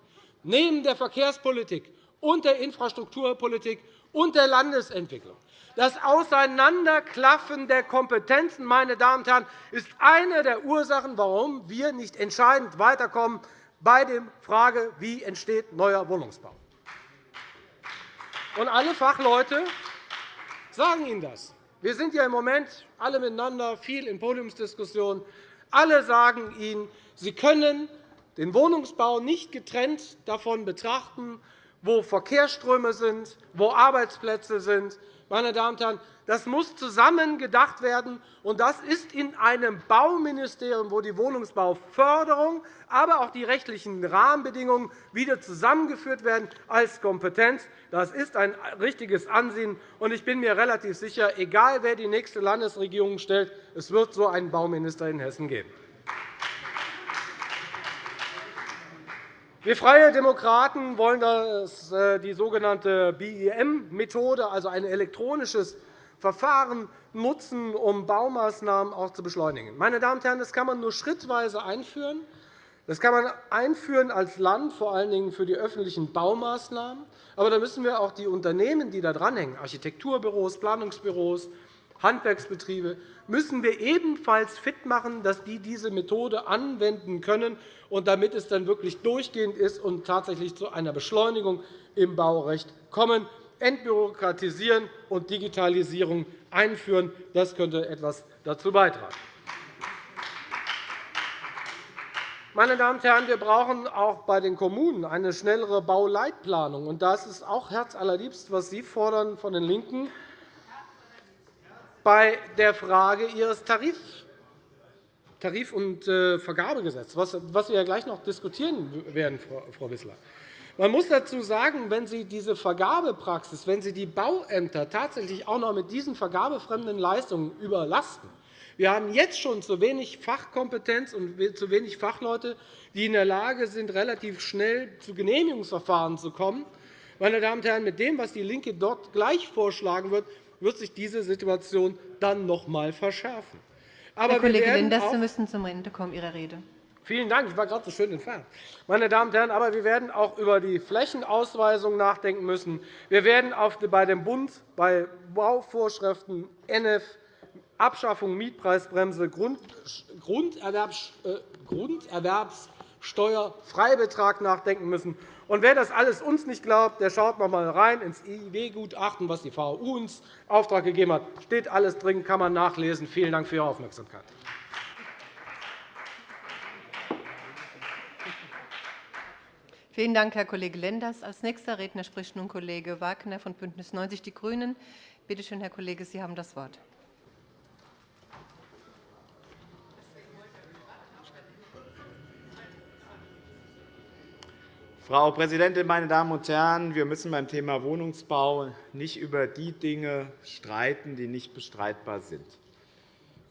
Neben der Verkehrspolitik und der Infrastrukturpolitik und der Landesentwicklung. Das Auseinanderklaffen der Kompetenzen meine Damen und Herren, ist eine der Ursachen, warum wir nicht entscheidend weiterkommen bei der Frage, wie entsteht neuer Wohnungsbau. Und alle Fachleute sagen Ihnen das. Wir sind ja im Moment alle miteinander viel in Podiumsdiskussionen. Alle sagen Ihnen, Sie können den Wohnungsbau nicht getrennt davon betrachten, wo Verkehrsströme sind, wo Arbeitsplätze sind. Meine Damen und Herren, das muss zusammen gedacht werden. Und das ist in einem Bauministerium, wo die Wohnungsbauförderung, aber auch die rechtlichen Rahmenbedingungen wieder zusammengeführt werden als Kompetenz. Das ist ein richtiges Ansehen. Und ich bin mir relativ sicher, egal wer die nächste Landesregierung stellt, es wird so einen Bauminister in Hessen geben. Wir Freie Demokraten wollen äh, die sogenannte BIM-Methode, also ein elektronisches Verfahren, nutzen, um Baumaßnahmen auch zu beschleunigen. Meine Damen und Herren, das kann man nur schrittweise einführen. Das kann man einführen als Land, vor allen Dingen für die öffentlichen Baumaßnahmen. Aber da müssen wir auch die Unternehmen, die da dranhängen, Architekturbüros, Planungsbüros, Handwerksbetriebe, müssen wir ebenfalls fit machen, dass die diese Methode anwenden können, und damit es dann wirklich durchgehend ist und tatsächlich zu einer Beschleunigung im Baurecht kommen. Entbürokratisieren und Digitalisierung einführen, das könnte etwas dazu beitragen. Meine Damen und Herren, wir brauchen auch bei den Kommunen eine schnellere Bauleitplanung. Und das ist auch herzallerliebst, was Sie fordern von den LINKEN bei der Frage Ihres Tarifs Tarif- und äh, Vergabegesetz, was wir ja gleich noch diskutieren werden, Frau Wissler. Man muss dazu sagen, wenn Sie diese Vergabepraxis, wenn Sie die Bauämter tatsächlich auch noch mit diesen vergabefremden Leistungen überlasten, wir haben jetzt schon zu wenig Fachkompetenz und zu wenig Fachleute, die in der Lage sind, relativ schnell zu Genehmigungsverfahren zu kommen. Meine Damen und Herren, mit dem, was DIE LINKE dort gleich vorschlagen wird, wird sich diese Situation dann noch einmal verschärfen. Aber Herr Kollege Lenders, Sie müssen zum Ende kommen Ihrer Rede. Vielen Dank. Ich war gerade so schön entfernt. Meine Damen und Herren, aber wir werden auch über die Flächenausweisung nachdenken müssen. Wir werden bei dem Bund bei Bauvorschriften NF Abschaffung Mietpreisbremse, Grunderwerbssteuerfreibetrag nachdenken müssen. Und wer das alles uns nicht glaubt, der schaut noch einmal rein ins IW-Gutachten, was die VU uns Auftrag gegeben hat. Steht alles drin, kann man nachlesen. Vielen Dank für Ihre Aufmerksamkeit. Vielen Dank, Herr Kollege Lenders. – Als nächster Redner spricht nun Kollege Wagner von BÜNDNIS 90 die GRÜNEN. Bitte schön, Herr Kollege, Sie haben das Wort. Frau Präsidentin, meine Damen und Herren! Wir müssen beim Thema Wohnungsbau nicht über die Dinge streiten, die nicht bestreitbar sind.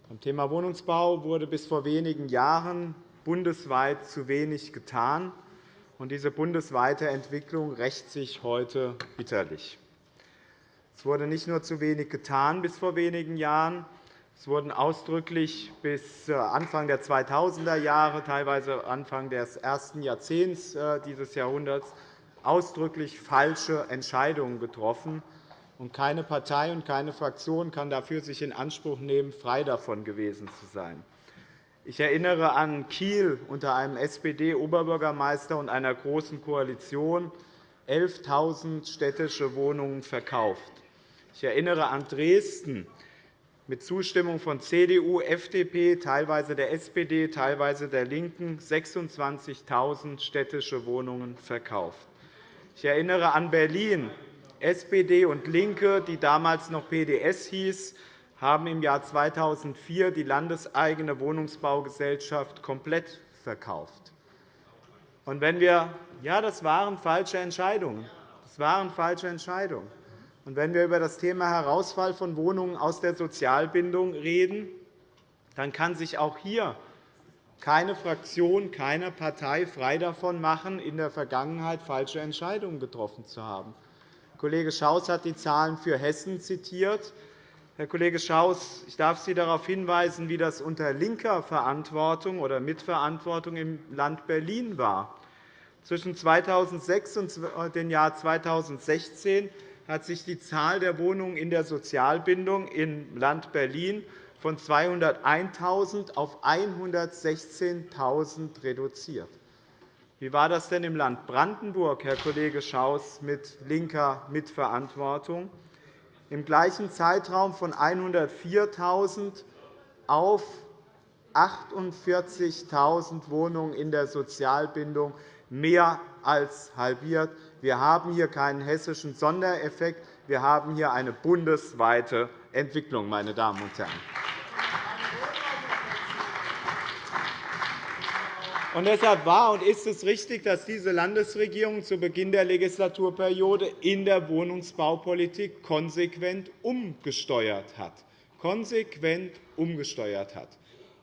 Beim Thema Wohnungsbau wurde bis vor wenigen Jahren bundesweit zu wenig getan. Diese bundesweite Entwicklung rächt sich heute bitterlich. Es wurde nicht nur zu wenig getan bis vor wenigen Jahren, es wurden ausdrücklich bis äh, Anfang der 2000er Jahre, teilweise Anfang des ersten Jahrzehnts äh, dieses Jahrhunderts, ausdrücklich falsche Entscheidungen getroffen. keine Partei und keine Fraktion kann dafür sich in Anspruch nehmen, frei davon gewesen zu sein. Ich erinnere an Kiel unter einem SPD-Oberbürgermeister und einer Großen Koalition 11.000 städtische Wohnungen verkauft. Ich erinnere an Dresden mit Zustimmung von CDU, FDP, teilweise der SPD, teilweise der LINKEN 26.000 städtische Wohnungen verkauft. Ich erinnere an Berlin. SPD und LINKE, die damals noch PDS hieß, haben im Jahr 2004 die landeseigene Wohnungsbaugesellschaft komplett verkauft. Und wenn wir, ja, das waren falsche Entscheidungen. Das waren falsche Entscheidungen. Wenn wir über das Thema Herausfall von Wohnungen aus der Sozialbindung reden, dann kann sich auch hier keine Fraktion, keine Partei frei davon machen, in der Vergangenheit falsche Entscheidungen getroffen zu haben. Kollege Schaus hat die Zahlen für Hessen zitiert. Herr Kollege Schaus, ich darf Sie darauf hinweisen, wie das unter linker Verantwortung oder Mitverantwortung im Land Berlin war. Zwischen 2006 und dem Jahr 2016 hat sich die Zahl der Wohnungen in der Sozialbindung im Land Berlin von 201.000 auf 116.000 reduziert. Wie war das denn im Land Brandenburg, Herr Kollege Schaus, mit linker Mitverantwortung? Im gleichen Zeitraum von 104.000 auf 48.000 Wohnungen in der Sozialbindung, mehr als halbiert. Wir haben hier keinen hessischen Sondereffekt. Wir haben hier eine bundesweite Entwicklung, meine Damen und Herren. Und deshalb war und ist es richtig, dass diese Landesregierung zu Beginn der Legislaturperiode in der Wohnungsbaupolitik konsequent umgesteuert hat. Konsequent umgesteuert hat.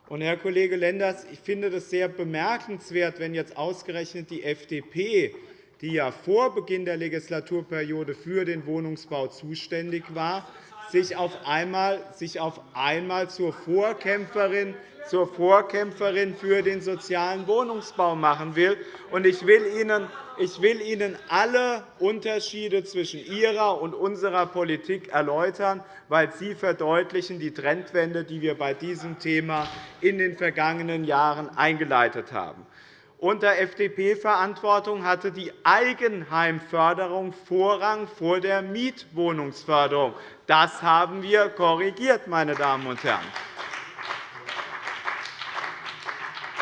Und, Herr Kollege Lenders, ich finde es sehr bemerkenswert, wenn jetzt ausgerechnet die FDP, die ja vor Beginn der Legislaturperiode für den Wohnungsbau zuständig war, sich auf einmal, sich auf einmal zur Vorkämpferin zur Vorkämpferin für den sozialen Wohnungsbau machen will. Ich will Ihnen ich will Ihnen alle Unterschiede zwischen Ihrer und unserer Politik erläutern, weil sie verdeutlichen die Trendwende, die wir bei diesem Thema in den vergangenen Jahren eingeleitet haben. Unter FDP-Verantwortung hatte die Eigenheimförderung Vorrang vor der Mietwohnungsförderung. Das haben wir korrigiert, meine Damen und Herren.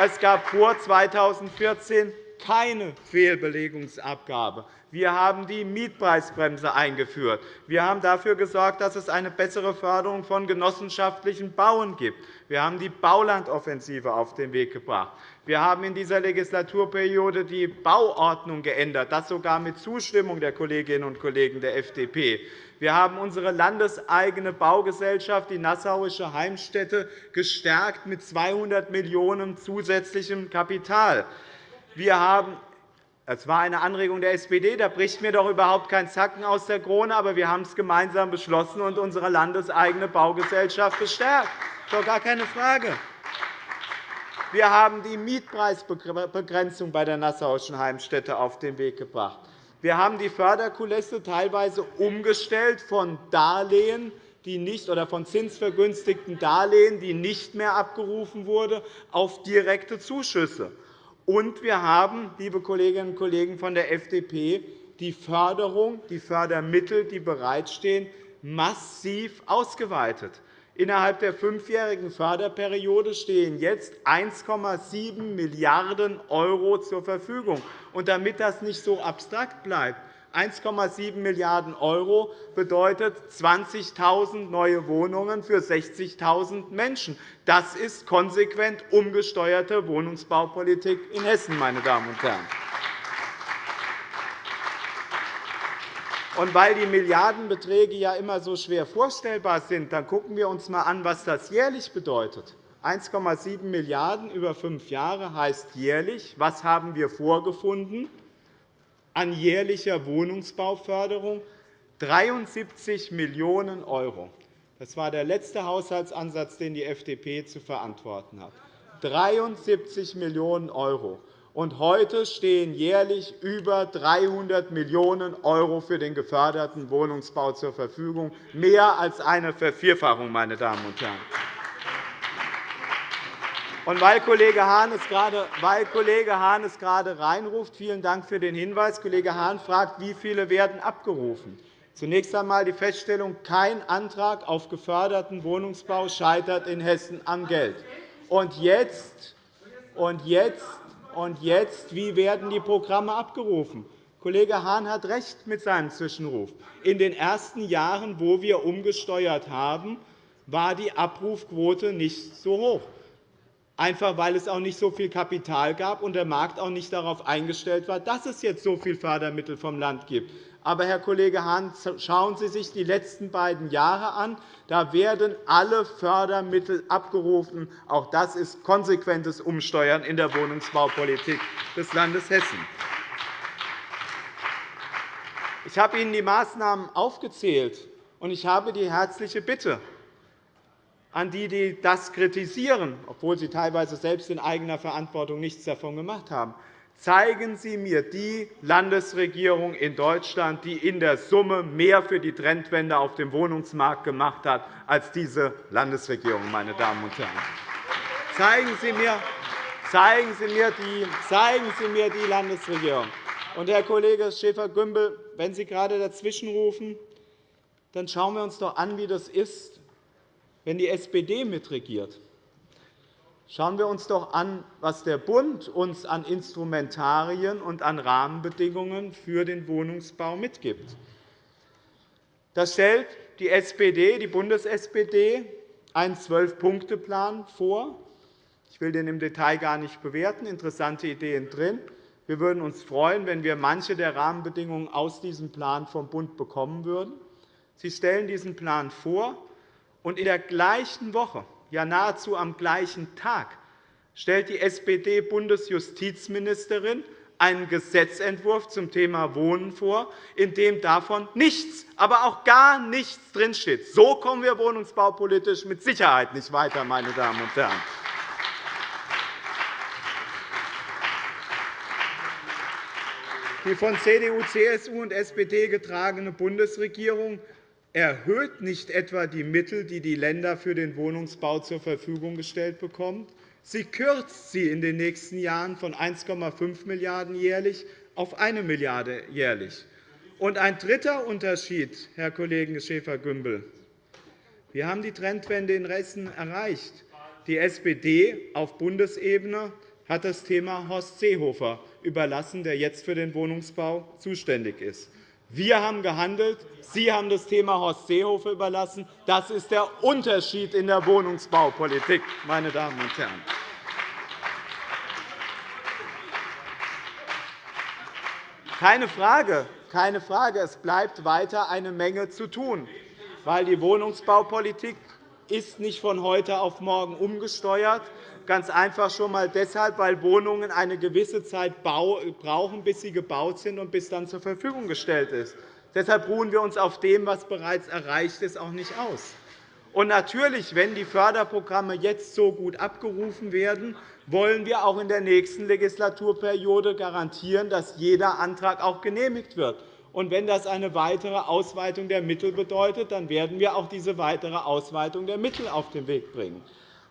Es gab vor 2014 keine Fehlbelegungsabgabe. Wir haben die Mietpreisbremse eingeführt. Wir haben dafür gesorgt, dass es eine bessere Förderung von genossenschaftlichen Bauen gibt. Wir haben die Baulandoffensive auf den Weg gebracht. Wir haben in dieser Legislaturperiode die Bauordnung geändert, das sogar mit Zustimmung der Kolleginnen und Kollegen der FDP. Wir haben unsere landeseigene Baugesellschaft, die Nassauische Heimstätte, gestärkt mit 200 Millionen € zusätzlichem Kapital. Wir haben das war eine Anregung der SPD. Da bricht mir doch überhaupt kein Zacken aus der Krone. Aber wir haben es gemeinsam beschlossen und unsere landeseigene Baugesellschaft gestärkt. Das ist doch gar keine Frage. Wir haben die Mietpreisbegrenzung bei der Nassauischen Heimstätte auf den Weg gebracht. Wir haben die Förderkulisse teilweise umgestellt von Darlehen, die nicht, oder von zinsvergünstigten Darlehen, die nicht mehr abgerufen wurden, auf direkte Zuschüsse. Und wir haben, liebe Kolleginnen und Kollegen von der FDP, die Förderung, die Fördermittel, die bereitstehen, massiv ausgeweitet. Innerhalb der fünfjährigen Förderperiode stehen jetzt 1,7 Milliarden € zur Verfügung. Und damit das nicht so abstrakt bleibt, 1,7 Milliarden € bedeutet 20.000 neue Wohnungen für 60.000 Menschen. Das ist konsequent umgesteuerte Wohnungsbaupolitik in Hessen, meine Damen und Herren. Und weil die Milliardenbeträge ja immer so schwer vorstellbar sind, dann gucken wir uns einmal an, was das jährlich bedeutet. 1,7 Milliarden € über fünf Jahre heißt jährlich, was haben wir vorgefunden an jährlicher Wohnungsbauförderung? 73 Millionen €. Das war der letzte Haushaltsansatz, den die FDP zu verantworten hat. 73 Millionen €. Und heute stehen jährlich über 300 Millionen € für den geförderten Wohnungsbau zur Verfügung, mehr als eine Vervierfachung, meine Damen und Herren. Und weil Kollege Hahn es gerade, weil Kollege Hahn es gerade reinruft, vielen Dank für den Hinweis. Kollege Hahn fragt, wie viele werden abgerufen. Zunächst einmal die Feststellung, kein Antrag auf geförderten Wohnungsbau scheitert in Hessen am Geld. Und jetzt, und jetzt und jetzt, wie werden die Programme abgerufen? Kollege Hahn hat recht mit seinem Zwischenruf. In den ersten Jahren, wo wir umgesteuert haben, war die Abrufquote nicht so hoch, einfach weil es auch nicht so viel Kapital gab und der Markt auch nicht darauf eingestellt war, dass es jetzt so viele Fördermittel vom Land gibt. Aber, Herr Kollege Hahn, schauen Sie sich die letzten beiden Jahre an. Da werden alle Fördermittel abgerufen. Auch das ist konsequentes Umsteuern in der Wohnungsbaupolitik des Landes Hessen. Ich habe Ihnen die Maßnahmen aufgezählt, und ich habe die herzliche Bitte an die, die das kritisieren, obwohl sie teilweise selbst in eigener Verantwortung nichts davon gemacht haben. Zeigen Sie mir die Landesregierung in Deutschland, die in der Summe mehr für die Trendwende auf dem Wohnungsmarkt gemacht hat als diese Landesregierung, meine Damen und Herren. Zeigen Sie mir, zeigen Sie mir, die, zeigen Sie mir die Landesregierung. Und, Herr Kollege Schäfer-Gümbel, wenn Sie gerade dazwischenrufen, dann schauen wir uns doch an, wie das ist, wenn die SPD mitregiert. Schauen wir uns doch an, was der Bund uns an Instrumentarien und an Rahmenbedingungen für den Wohnungsbau mitgibt. Da stellt die SPD, die Bundes-SPD, einen Zwölf-Punkte-Plan vor. Ich will den im Detail gar nicht bewerten. Interessante Ideen drin. Wir würden uns freuen, wenn wir manche der Rahmenbedingungen aus diesem Plan vom Bund bekommen würden. Sie stellen diesen Plan vor, und in der gleichen Woche ja nahezu am gleichen Tag, stellt die SPD-Bundesjustizministerin einen Gesetzentwurf zum Thema Wohnen vor, in dem davon nichts, aber auch gar nichts drinsteht. So kommen wir wohnungsbaupolitisch mit Sicherheit nicht weiter, meine Damen und Herren. Die von CDU, CSU und SPD getragene Bundesregierung erhöht nicht etwa die Mittel, die die Länder für den Wohnungsbau zur Verfügung gestellt bekommen. Sie kürzt sie in den nächsten Jahren von 1,5 Milliarden € jährlich auf 1 Milliarde € jährlich. Und ein dritter Unterschied, Herr Kollege Schäfer-Gümbel. Wir haben die Trendwende in Hessen erreicht. Die SPD auf Bundesebene hat das Thema Horst Seehofer überlassen, der jetzt für den Wohnungsbau zuständig ist. Wir haben gehandelt. Sie haben das Thema Horst Seehofer überlassen. Das ist der Unterschied in der Wohnungsbaupolitik, meine Damen und Herren. Keine Frage, keine Frage, es bleibt weiter eine Menge zu tun, weil die Wohnungsbaupolitik ist nicht von heute auf morgen umgesteuert, Ganz einfach schon einmal deshalb, weil Wohnungen eine gewisse Zeit brauchen, bis sie gebaut sind und bis dann zur Verfügung gestellt ist. Deshalb ruhen wir uns auf dem, was bereits erreicht ist, auch nicht aus. Und natürlich, wenn die Förderprogramme jetzt so gut abgerufen werden, wollen wir auch in der nächsten Legislaturperiode garantieren, dass jeder Antrag auch genehmigt wird. Und wenn das eine weitere Ausweitung der Mittel bedeutet, dann werden wir auch diese weitere Ausweitung der Mittel auf den Weg bringen.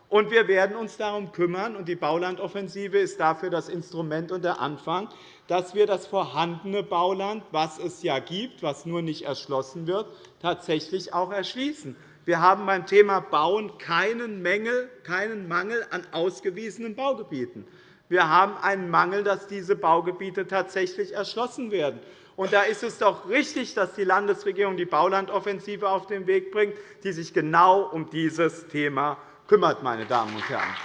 Und wir werden uns darum kümmern, und die Baulandoffensive ist dafür das Instrument und der Anfang, dass wir das vorhandene Bauland, was es ja gibt, was nur nicht erschlossen wird, tatsächlich auch erschließen. Wir haben beim Thema Bauen keinen, Mängel, keinen Mangel an ausgewiesenen Baugebieten. Wir haben einen Mangel, dass diese Baugebiete tatsächlich erschlossen werden. Und da ist es doch richtig, dass die Landesregierung die Baulandoffensive auf den Weg bringt, die sich genau um dieses Thema kümmert. Meine Damen und Herren.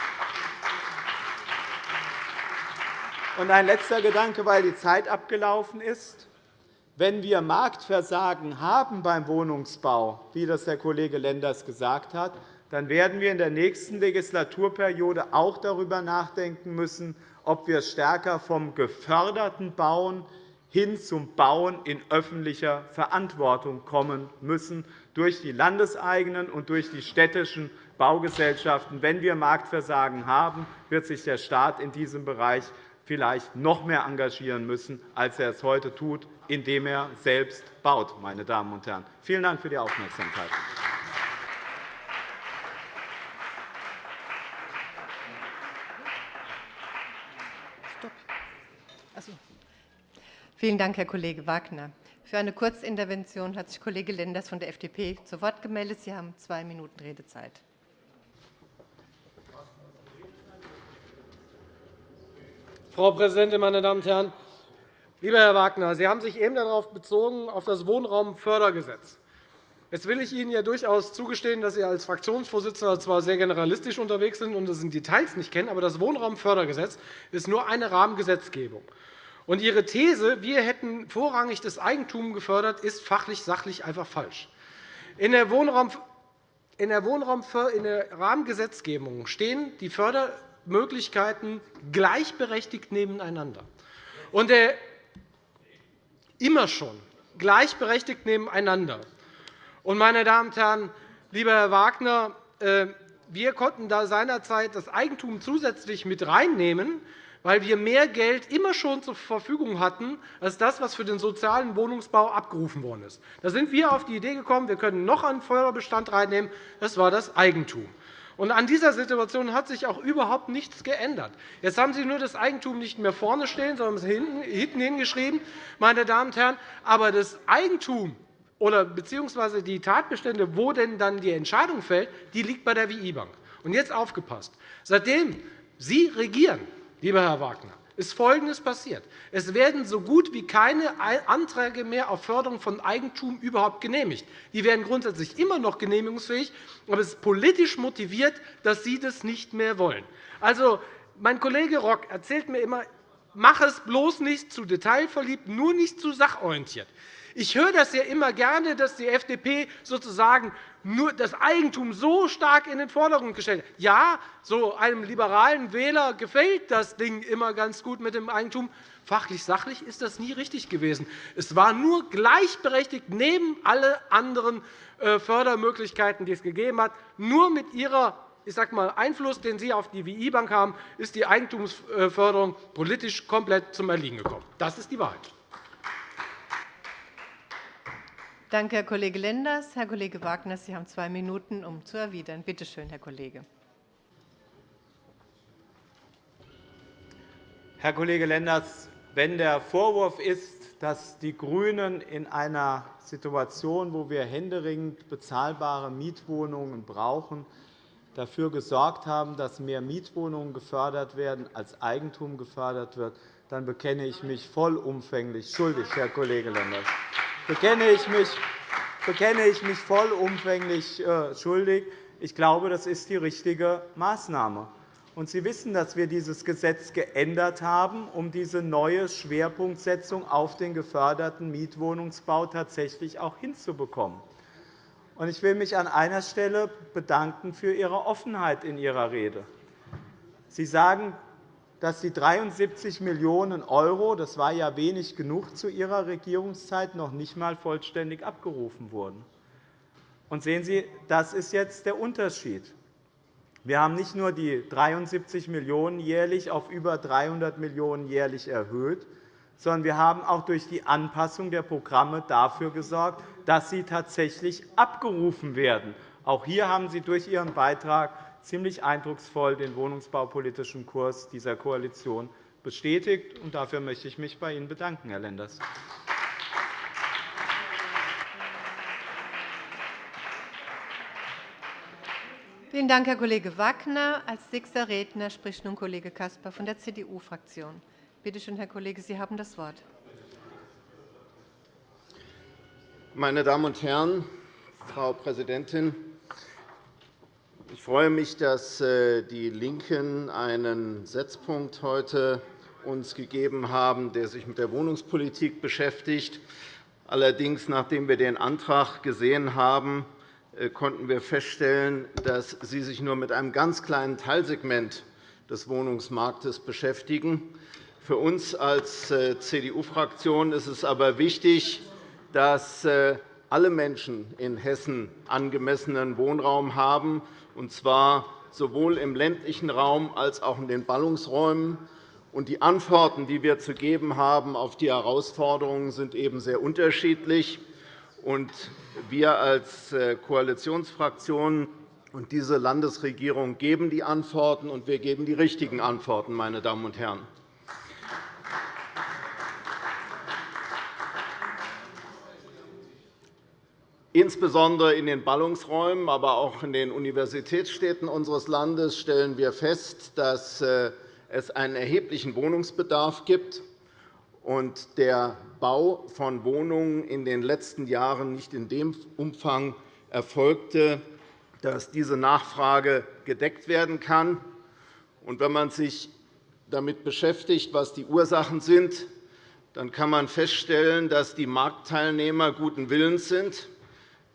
Und ein letzter Gedanke, weil die Zeit abgelaufen ist. Wenn wir Marktversagen haben beim Wohnungsbau, wie das der Kollege Lenders gesagt hat, dann werden wir in der nächsten Legislaturperiode auch darüber nachdenken müssen, ob wir stärker vom geförderten Bauen hin zum Bauen in öffentlicher Verantwortung kommen müssen, durch die landeseigenen und durch die städtischen Baugesellschaften. Wenn wir Marktversagen haben, wird sich der Staat in diesem Bereich vielleicht noch mehr engagieren müssen, als er es heute tut, indem er selbst baut. Meine Damen und Herren. Vielen Dank für die Aufmerksamkeit. Vielen Dank, Herr Kollege Wagner. Für eine Kurzintervention hat sich Kollege Lenders von der FDP zu Wort gemeldet. Sie haben zwei Minuten Redezeit. Frau Präsidentin, meine Damen und Herren! Lieber Herr Wagner, Sie haben sich eben darauf bezogen, auf das Wohnraumfördergesetz. Jetzt will ich Ihnen ja durchaus zugestehen, dass Sie als Fraktionsvorsitzender zwar sehr generalistisch unterwegs sind und das in Details nicht kennen, aber das Wohnraumfördergesetz ist nur eine Rahmengesetzgebung. Und Ihre These, wir hätten vorrangig das Eigentum gefördert, ist fachlich, sachlich einfach falsch. In der, Wohnraum, in der, Wohnraum, in der Rahmengesetzgebung stehen die Fördermöglichkeiten gleichberechtigt nebeneinander. Und der, immer schon gleichberechtigt nebeneinander. Und, meine Damen und Herren, lieber Herr Wagner, äh, wir konnten da seinerzeit das Eigentum zusätzlich mit reinnehmen, weil wir mehr Geld immer schon zur Verfügung hatten als das, was für den sozialen Wohnungsbau abgerufen worden ist. Da sind wir auf die Idee gekommen, wir können noch einen Förderbestand reinnehmen. Das war das Eigentum. Und an dieser Situation hat sich auch überhaupt nichts geändert. Jetzt haben Sie nur das Eigentum nicht mehr vorne stehen, sondern hinten hingeschrieben. Meine Damen und Herren. Aber das Eigentum oder beziehungsweise die Tatbestände, wo denn dann die Entscheidung fällt, die liegt bei der WI-Bank. Und jetzt aufgepasst. Seitdem Sie regieren, lieber Herr Wagner, ist Folgendes passiert. Es werden so gut wie keine Anträge mehr auf Förderung von Eigentum überhaupt genehmigt. Die werden grundsätzlich immer noch genehmigungsfähig, aber es ist politisch motiviert, dass Sie das nicht mehr wollen. Also, mein Kollege Rock erzählt mir immer, mach es bloß nicht zu detailverliebt, nur nicht zu sachorientiert. Ich höre das ja immer gerne, dass die FDP sozusagen nur das Eigentum so stark in den Vordergrund gestellt. Ja, so einem liberalen Wähler gefällt das Ding immer ganz gut mit dem Eigentum. Fachlich, sachlich ist das nie richtig gewesen. Es war nur gleichberechtigt neben alle anderen äh, Fördermöglichkeiten, die es gegeben hat. Nur mit Ihrer ich sage mal, Einfluss, den Sie auf die WI-Bank haben, ist die Eigentumsförderung politisch komplett zum Erliegen gekommen. Das ist die Wahrheit. Danke, Herr Kollege Lenders. Herr Kollege Wagner, Sie haben zwei Minuten, um zu erwidern. Bitte schön, Herr Kollege. Herr Kollege Lenders, wenn der Vorwurf ist, dass die GRÜNEN in einer Situation, wo wir händeringend bezahlbare Mietwohnungen brauchen, dafür gesorgt haben, dass mehr Mietwohnungen gefördert werden, als Eigentum gefördert wird, dann bekenne ich mich vollumfänglich schuldig, Herr Kollege Lenders bekenne ich mich, bekenne ich mich vollumfänglich äh, schuldig. Ich glaube, das ist die richtige Maßnahme. Und Sie wissen, dass wir dieses Gesetz geändert haben, um diese neue Schwerpunktsetzung auf den geförderten Mietwohnungsbau tatsächlich auch hinzubekommen. Ich will mich an einer Stelle bedanken für Ihre Offenheit in Ihrer Rede. Sie sagen, dass die 73 Millionen €, das war ja wenig genug zu Ihrer Regierungszeit, noch nicht einmal vollständig abgerufen wurden. Und sehen Sie, das ist jetzt der Unterschied. Wir haben nicht nur die 73 Millionen € jährlich auf über 300 Millionen € jährlich erhöht, sondern wir haben auch durch die Anpassung der Programme dafür gesorgt, dass sie tatsächlich abgerufen werden. Auch hier haben Sie durch Ihren Beitrag ziemlich eindrucksvoll den wohnungsbaupolitischen Kurs dieser Koalition bestätigt. Dafür möchte ich mich bei Ihnen bedanken, Herr Lenders. Vielen Dank, Herr Kollege Wagner. Als nächster Redner spricht nun Kollege Caspar von der CDU-Fraktion. Bitte schön, Herr Kollege, Sie haben das Wort. Meine Damen und Herren, Frau Präsidentin! Ich freue mich, dass äh, die LINKEN einen Setzpunkt heute uns gegeben haben, der sich mit der Wohnungspolitik beschäftigt. Allerdings, nachdem wir den Antrag gesehen haben, äh, konnten wir feststellen, dass Sie sich nur mit einem ganz kleinen Teilsegment des Wohnungsmarktes beschäftigen. Für uns als äh, CDU-Fraktion ist es aber wichtig, dass alle Menschen in Hessen angemessenen Wohnraum haben und zwar sowohl im ländlichen Raum als auch in den Ballungsräumen. Die Antworten, die wir zu geben haben auf die Herausforderungen, sind eben sehr unterschiedlich. Wir als äh, Koalitionsfraktion und diese Landesregierung geben die Antworten, und wir geben die richtigen Antworten. Meine Damen und Herren. Insbesondere in den Ballungsräumen, aber auch in den Universitätsstädten unseres Landes stellen wir fest, dass äh, es einen erheblichen Wohnungsbedarf gibt und der Bau von Wohnungen in den letzten Jahren nicht in dem Umfang erfolgte, dass diese Nachfrage gedeckt werden kann. wenn man sich damit beschäftigt, was die Ursachen sind, dann kann man feststellen, dass die Marktteilnehmer guten Willens sind.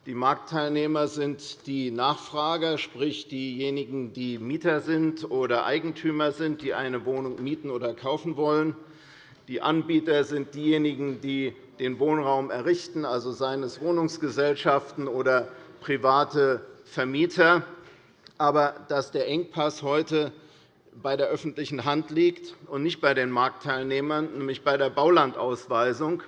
Die Marktteilnehmer sind die Nachfrager, sprich diejenigen, die Mieter sind oder Eigentümer sind, die eine Wohnung mieten oder kaufen wollen. Die Anbieter sind diejenigen, die den Wohnraum errichten, also seien es Wohnungsgesellschaften oder private Vermieter. Aber dass der Engpass heute bei der öffentlichen Hand liegt und nicht bei den Marktteilnehmern, nämlich bei der Baulandausweisung.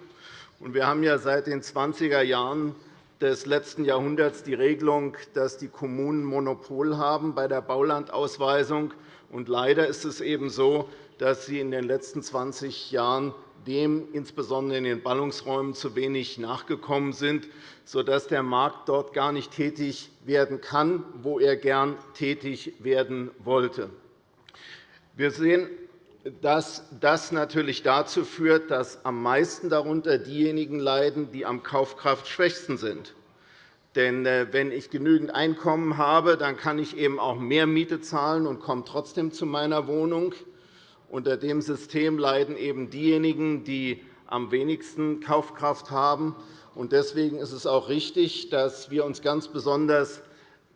Wir haben ja seit den 20er Jahren des letzten Jahrhunderts die Regelung, dass die Kommunen Monopol haben bei der Baulandausweisung. haben. Leider ist es eben so, dass sie in den letzten 20 Jahren dem insbesondere in den Ballungsräumen zu wenig nachgekommen sind, sodass der Markt dort gar nicht tätig werden kann, wo er gern tätig werden wollte. Wir sehen, dass das natürlich dazu führt, dass am meisten darunter diejenigen leiden, die am Kaufkraftschwächsten sind. Denn äh, wenn ich genügend Einkommen habe, dann kann ich eben auch mehr Miete zahlen und komme trotzdem zu meiner Wohnung. Unter dem System leiden eben diejenigen, die am wenigsten Kaufkraft haben. Deswegen ist es auch richtig, dass wir uns ganz besonders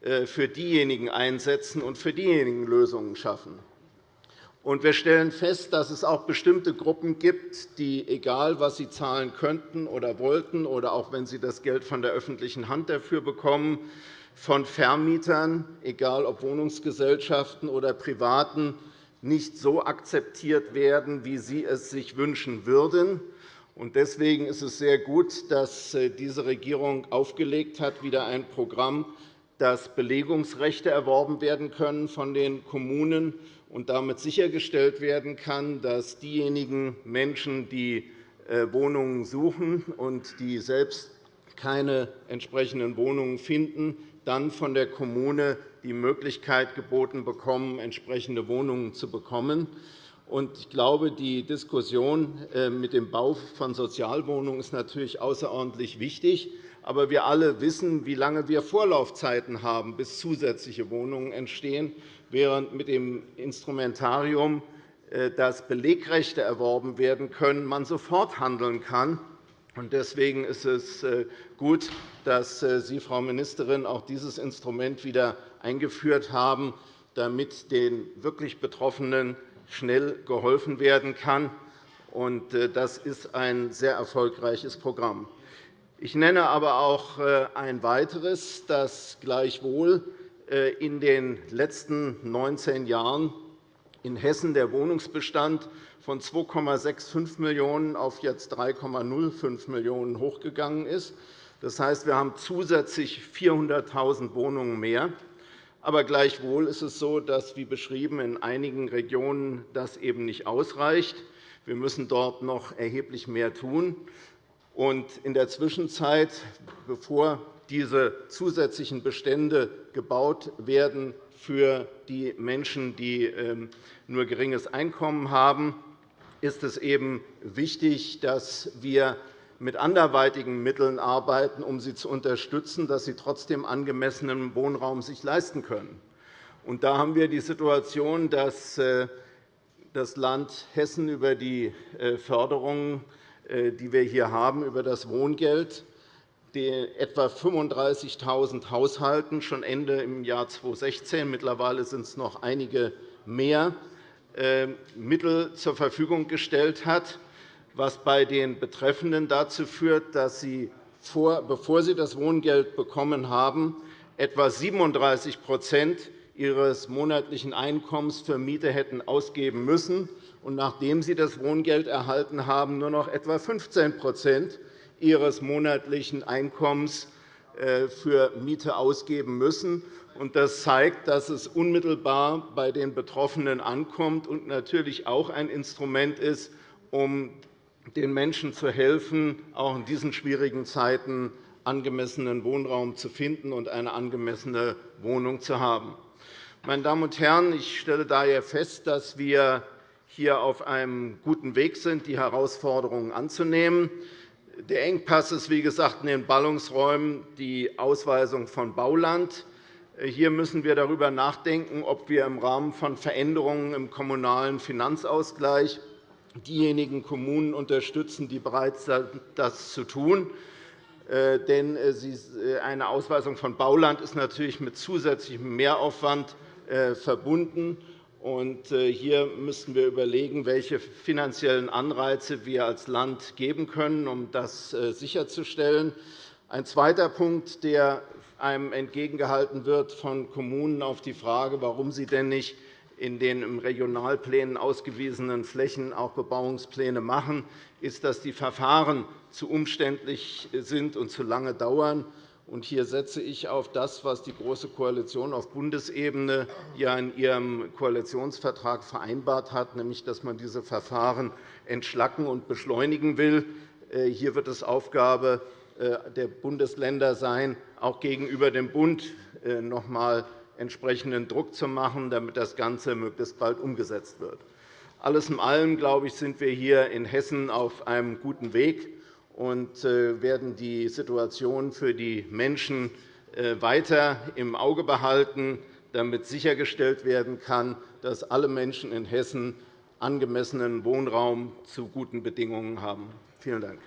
äh, für diejenigen einsetzen und für diejenigen Lösungen schaffen. Wir stellen fest, dass es auch bestimmte Gruppen gibt, die, egal was sie zahlen könnten oder wollten, oder auch wenn sie das Geld von der öffentlichen Hand dafür bekommen, von Vermietern, egal ob Wohnungsgesellschaften oder Privaten, nicht so akzeptiert werden, wie sie es sich wünschen würden. Deswegen ist es sehr gut, dass äh, diese Regierung aufgelegt hat, wieder ein Programm, dass Belegungsrechte erworben werden können von den Kommunen und damit sichergestellt werden kann, dass diejenigen Menschen, die äh, Wohnungen suchen und die selbst keine entsprechenden Wohnungen finden, dann von der Kommune die Möglichkeit geboten bekommen, entsprechende Wohnungen zu bekommen. Ich glaube, die Diskussion äh, mit dem Bau von Sozialwohnungen ist natürlich außerordentlich wichtig. Aber wir alle wissen, wie lange wir Vorlaufzeiten haben, bis zusätzliche Wohnungen entstehen während mit dem Instrumentarium, äh, dass Belegrechte erworben werden können, man sofort handeln kann. Deswegen ist es äh, gut, dass äh, Sie, Frau Ministerin, auch dieses Instrument wieder eingeführt haben, damit den wirklich Betroffenen schnell geholfen werden kann. Das ist ein sehr erfolgreiches Programm. Ich nenne aber auch ein weiteres, das gleichwohl in den letzten 19 Jahren in Hessen der Wohnungsbestand von 2,65 Millionen auf jetzt 3,05 Millionen hochgegangen ist. Das heißt, wir haben zusätzlich 400.000 Wohnungen mehr. Aber gleichwohl ist es so, dass, wie beschrieben, in einigen Regionen das eben nicht ausreicht. Wir müssen dort noch erheblich mehr tun. In der Zwischenzeit, bevor diese zusätzlichen Bestände gebaut werden für die Menschen, die ähm, nur geringes Einkommen haben, ist es eben wichtig, dass wir mit anderweitigen Mitteln arbeiten, um sie zu unterstützen, dass sie trotzdem angemessenen Wohnraum sich leisten können. Und da haben wir die Situation, dass äh, das Land Hessen über die äh, Förderungen, äh, die wir hier haben, über das Wohngeld etwa 35.000 Haushalten schon Ende im Jahr 2016, mittlerweile sind es noch einige mehr, äh, Mittel zur Verfügung gestellt hat, was bei den Betreffenden dazu führt, dass sie, bevor sie das Wohngeld bekommen haben, etwa 37% ihres monatlichen Einkommens für Miete hätten ausgeben müssen. Und nachdem sie das Wohngeld erhalten haben, nur noch etwa 15 ihres monatlichen Einkommens äh, für Miete ausgeben müssen. Das zeigt, dass es unmittelbar bei den Betroffenen ankommt und natürlich auch ein Instrument ist, um den Menschen zu helfen, auch in diesen schwierigen Zeiten angemessenen Wohnraum zu finden und eine angemessene Wohnung zu haben. Meine Damen und Herren, ich stelle daher fest, dass wir hier auf einem guten Weg sind, die Herausforderungen anzunehmen. Der Engpass ist, wie gesagt, in den Ballungsräumen die Ausweisung von Bauland. Hier müssen wir darüber nachdenken, ob wir im Rahmen von Veränderungen im kommunalen Finanzausgleich diejenigen Kommunen unterstützen, die bereit sind, das zu tun. Äh, denn äh, äh, eine Ausweisung von Bauland ist natürlich mit zusätzlichem Mehraufwand verbunden. Hier müssten wir überlegen, welche finanziellen Anreize wir als Land geben können, um das sicherzustellen. Ein zweiter Punkt, der einem entgegengehalten wird von Kommunen auf die Frage, warum sie denn nicht in den im Regionalplänen ausgewiesenen Flächen auch Bebauungspläne machen, ist, dass die Verfahren zu umständlich sind und zu lange dauern. Hier setze ich auf das, was die Große Koalition auf Bundesebene in ihrem Koalitionsvertrag vereinbart hat, nämlich dass man diese Verfahren entschlacken und beschleunigen will. Äh, hier wird es Aufgabe äh, der Bundesländer sein, auch gegenüber dem Bund äh, noch einmal entsprechenden Druck zu machen, damit das Ganze möglichst bald umgesetzt wird. Alles in allem glaube ich, sind wir hier in Hessen auf einem guten Weg und äh, werden die Situation für die Menschen äh, weiter im Auge behalten, damit sichergestellt werden kann, dass alle Menschen in Hessen angemessenen Wohnraum zu guten Bedingungen haben. Vielen Dank.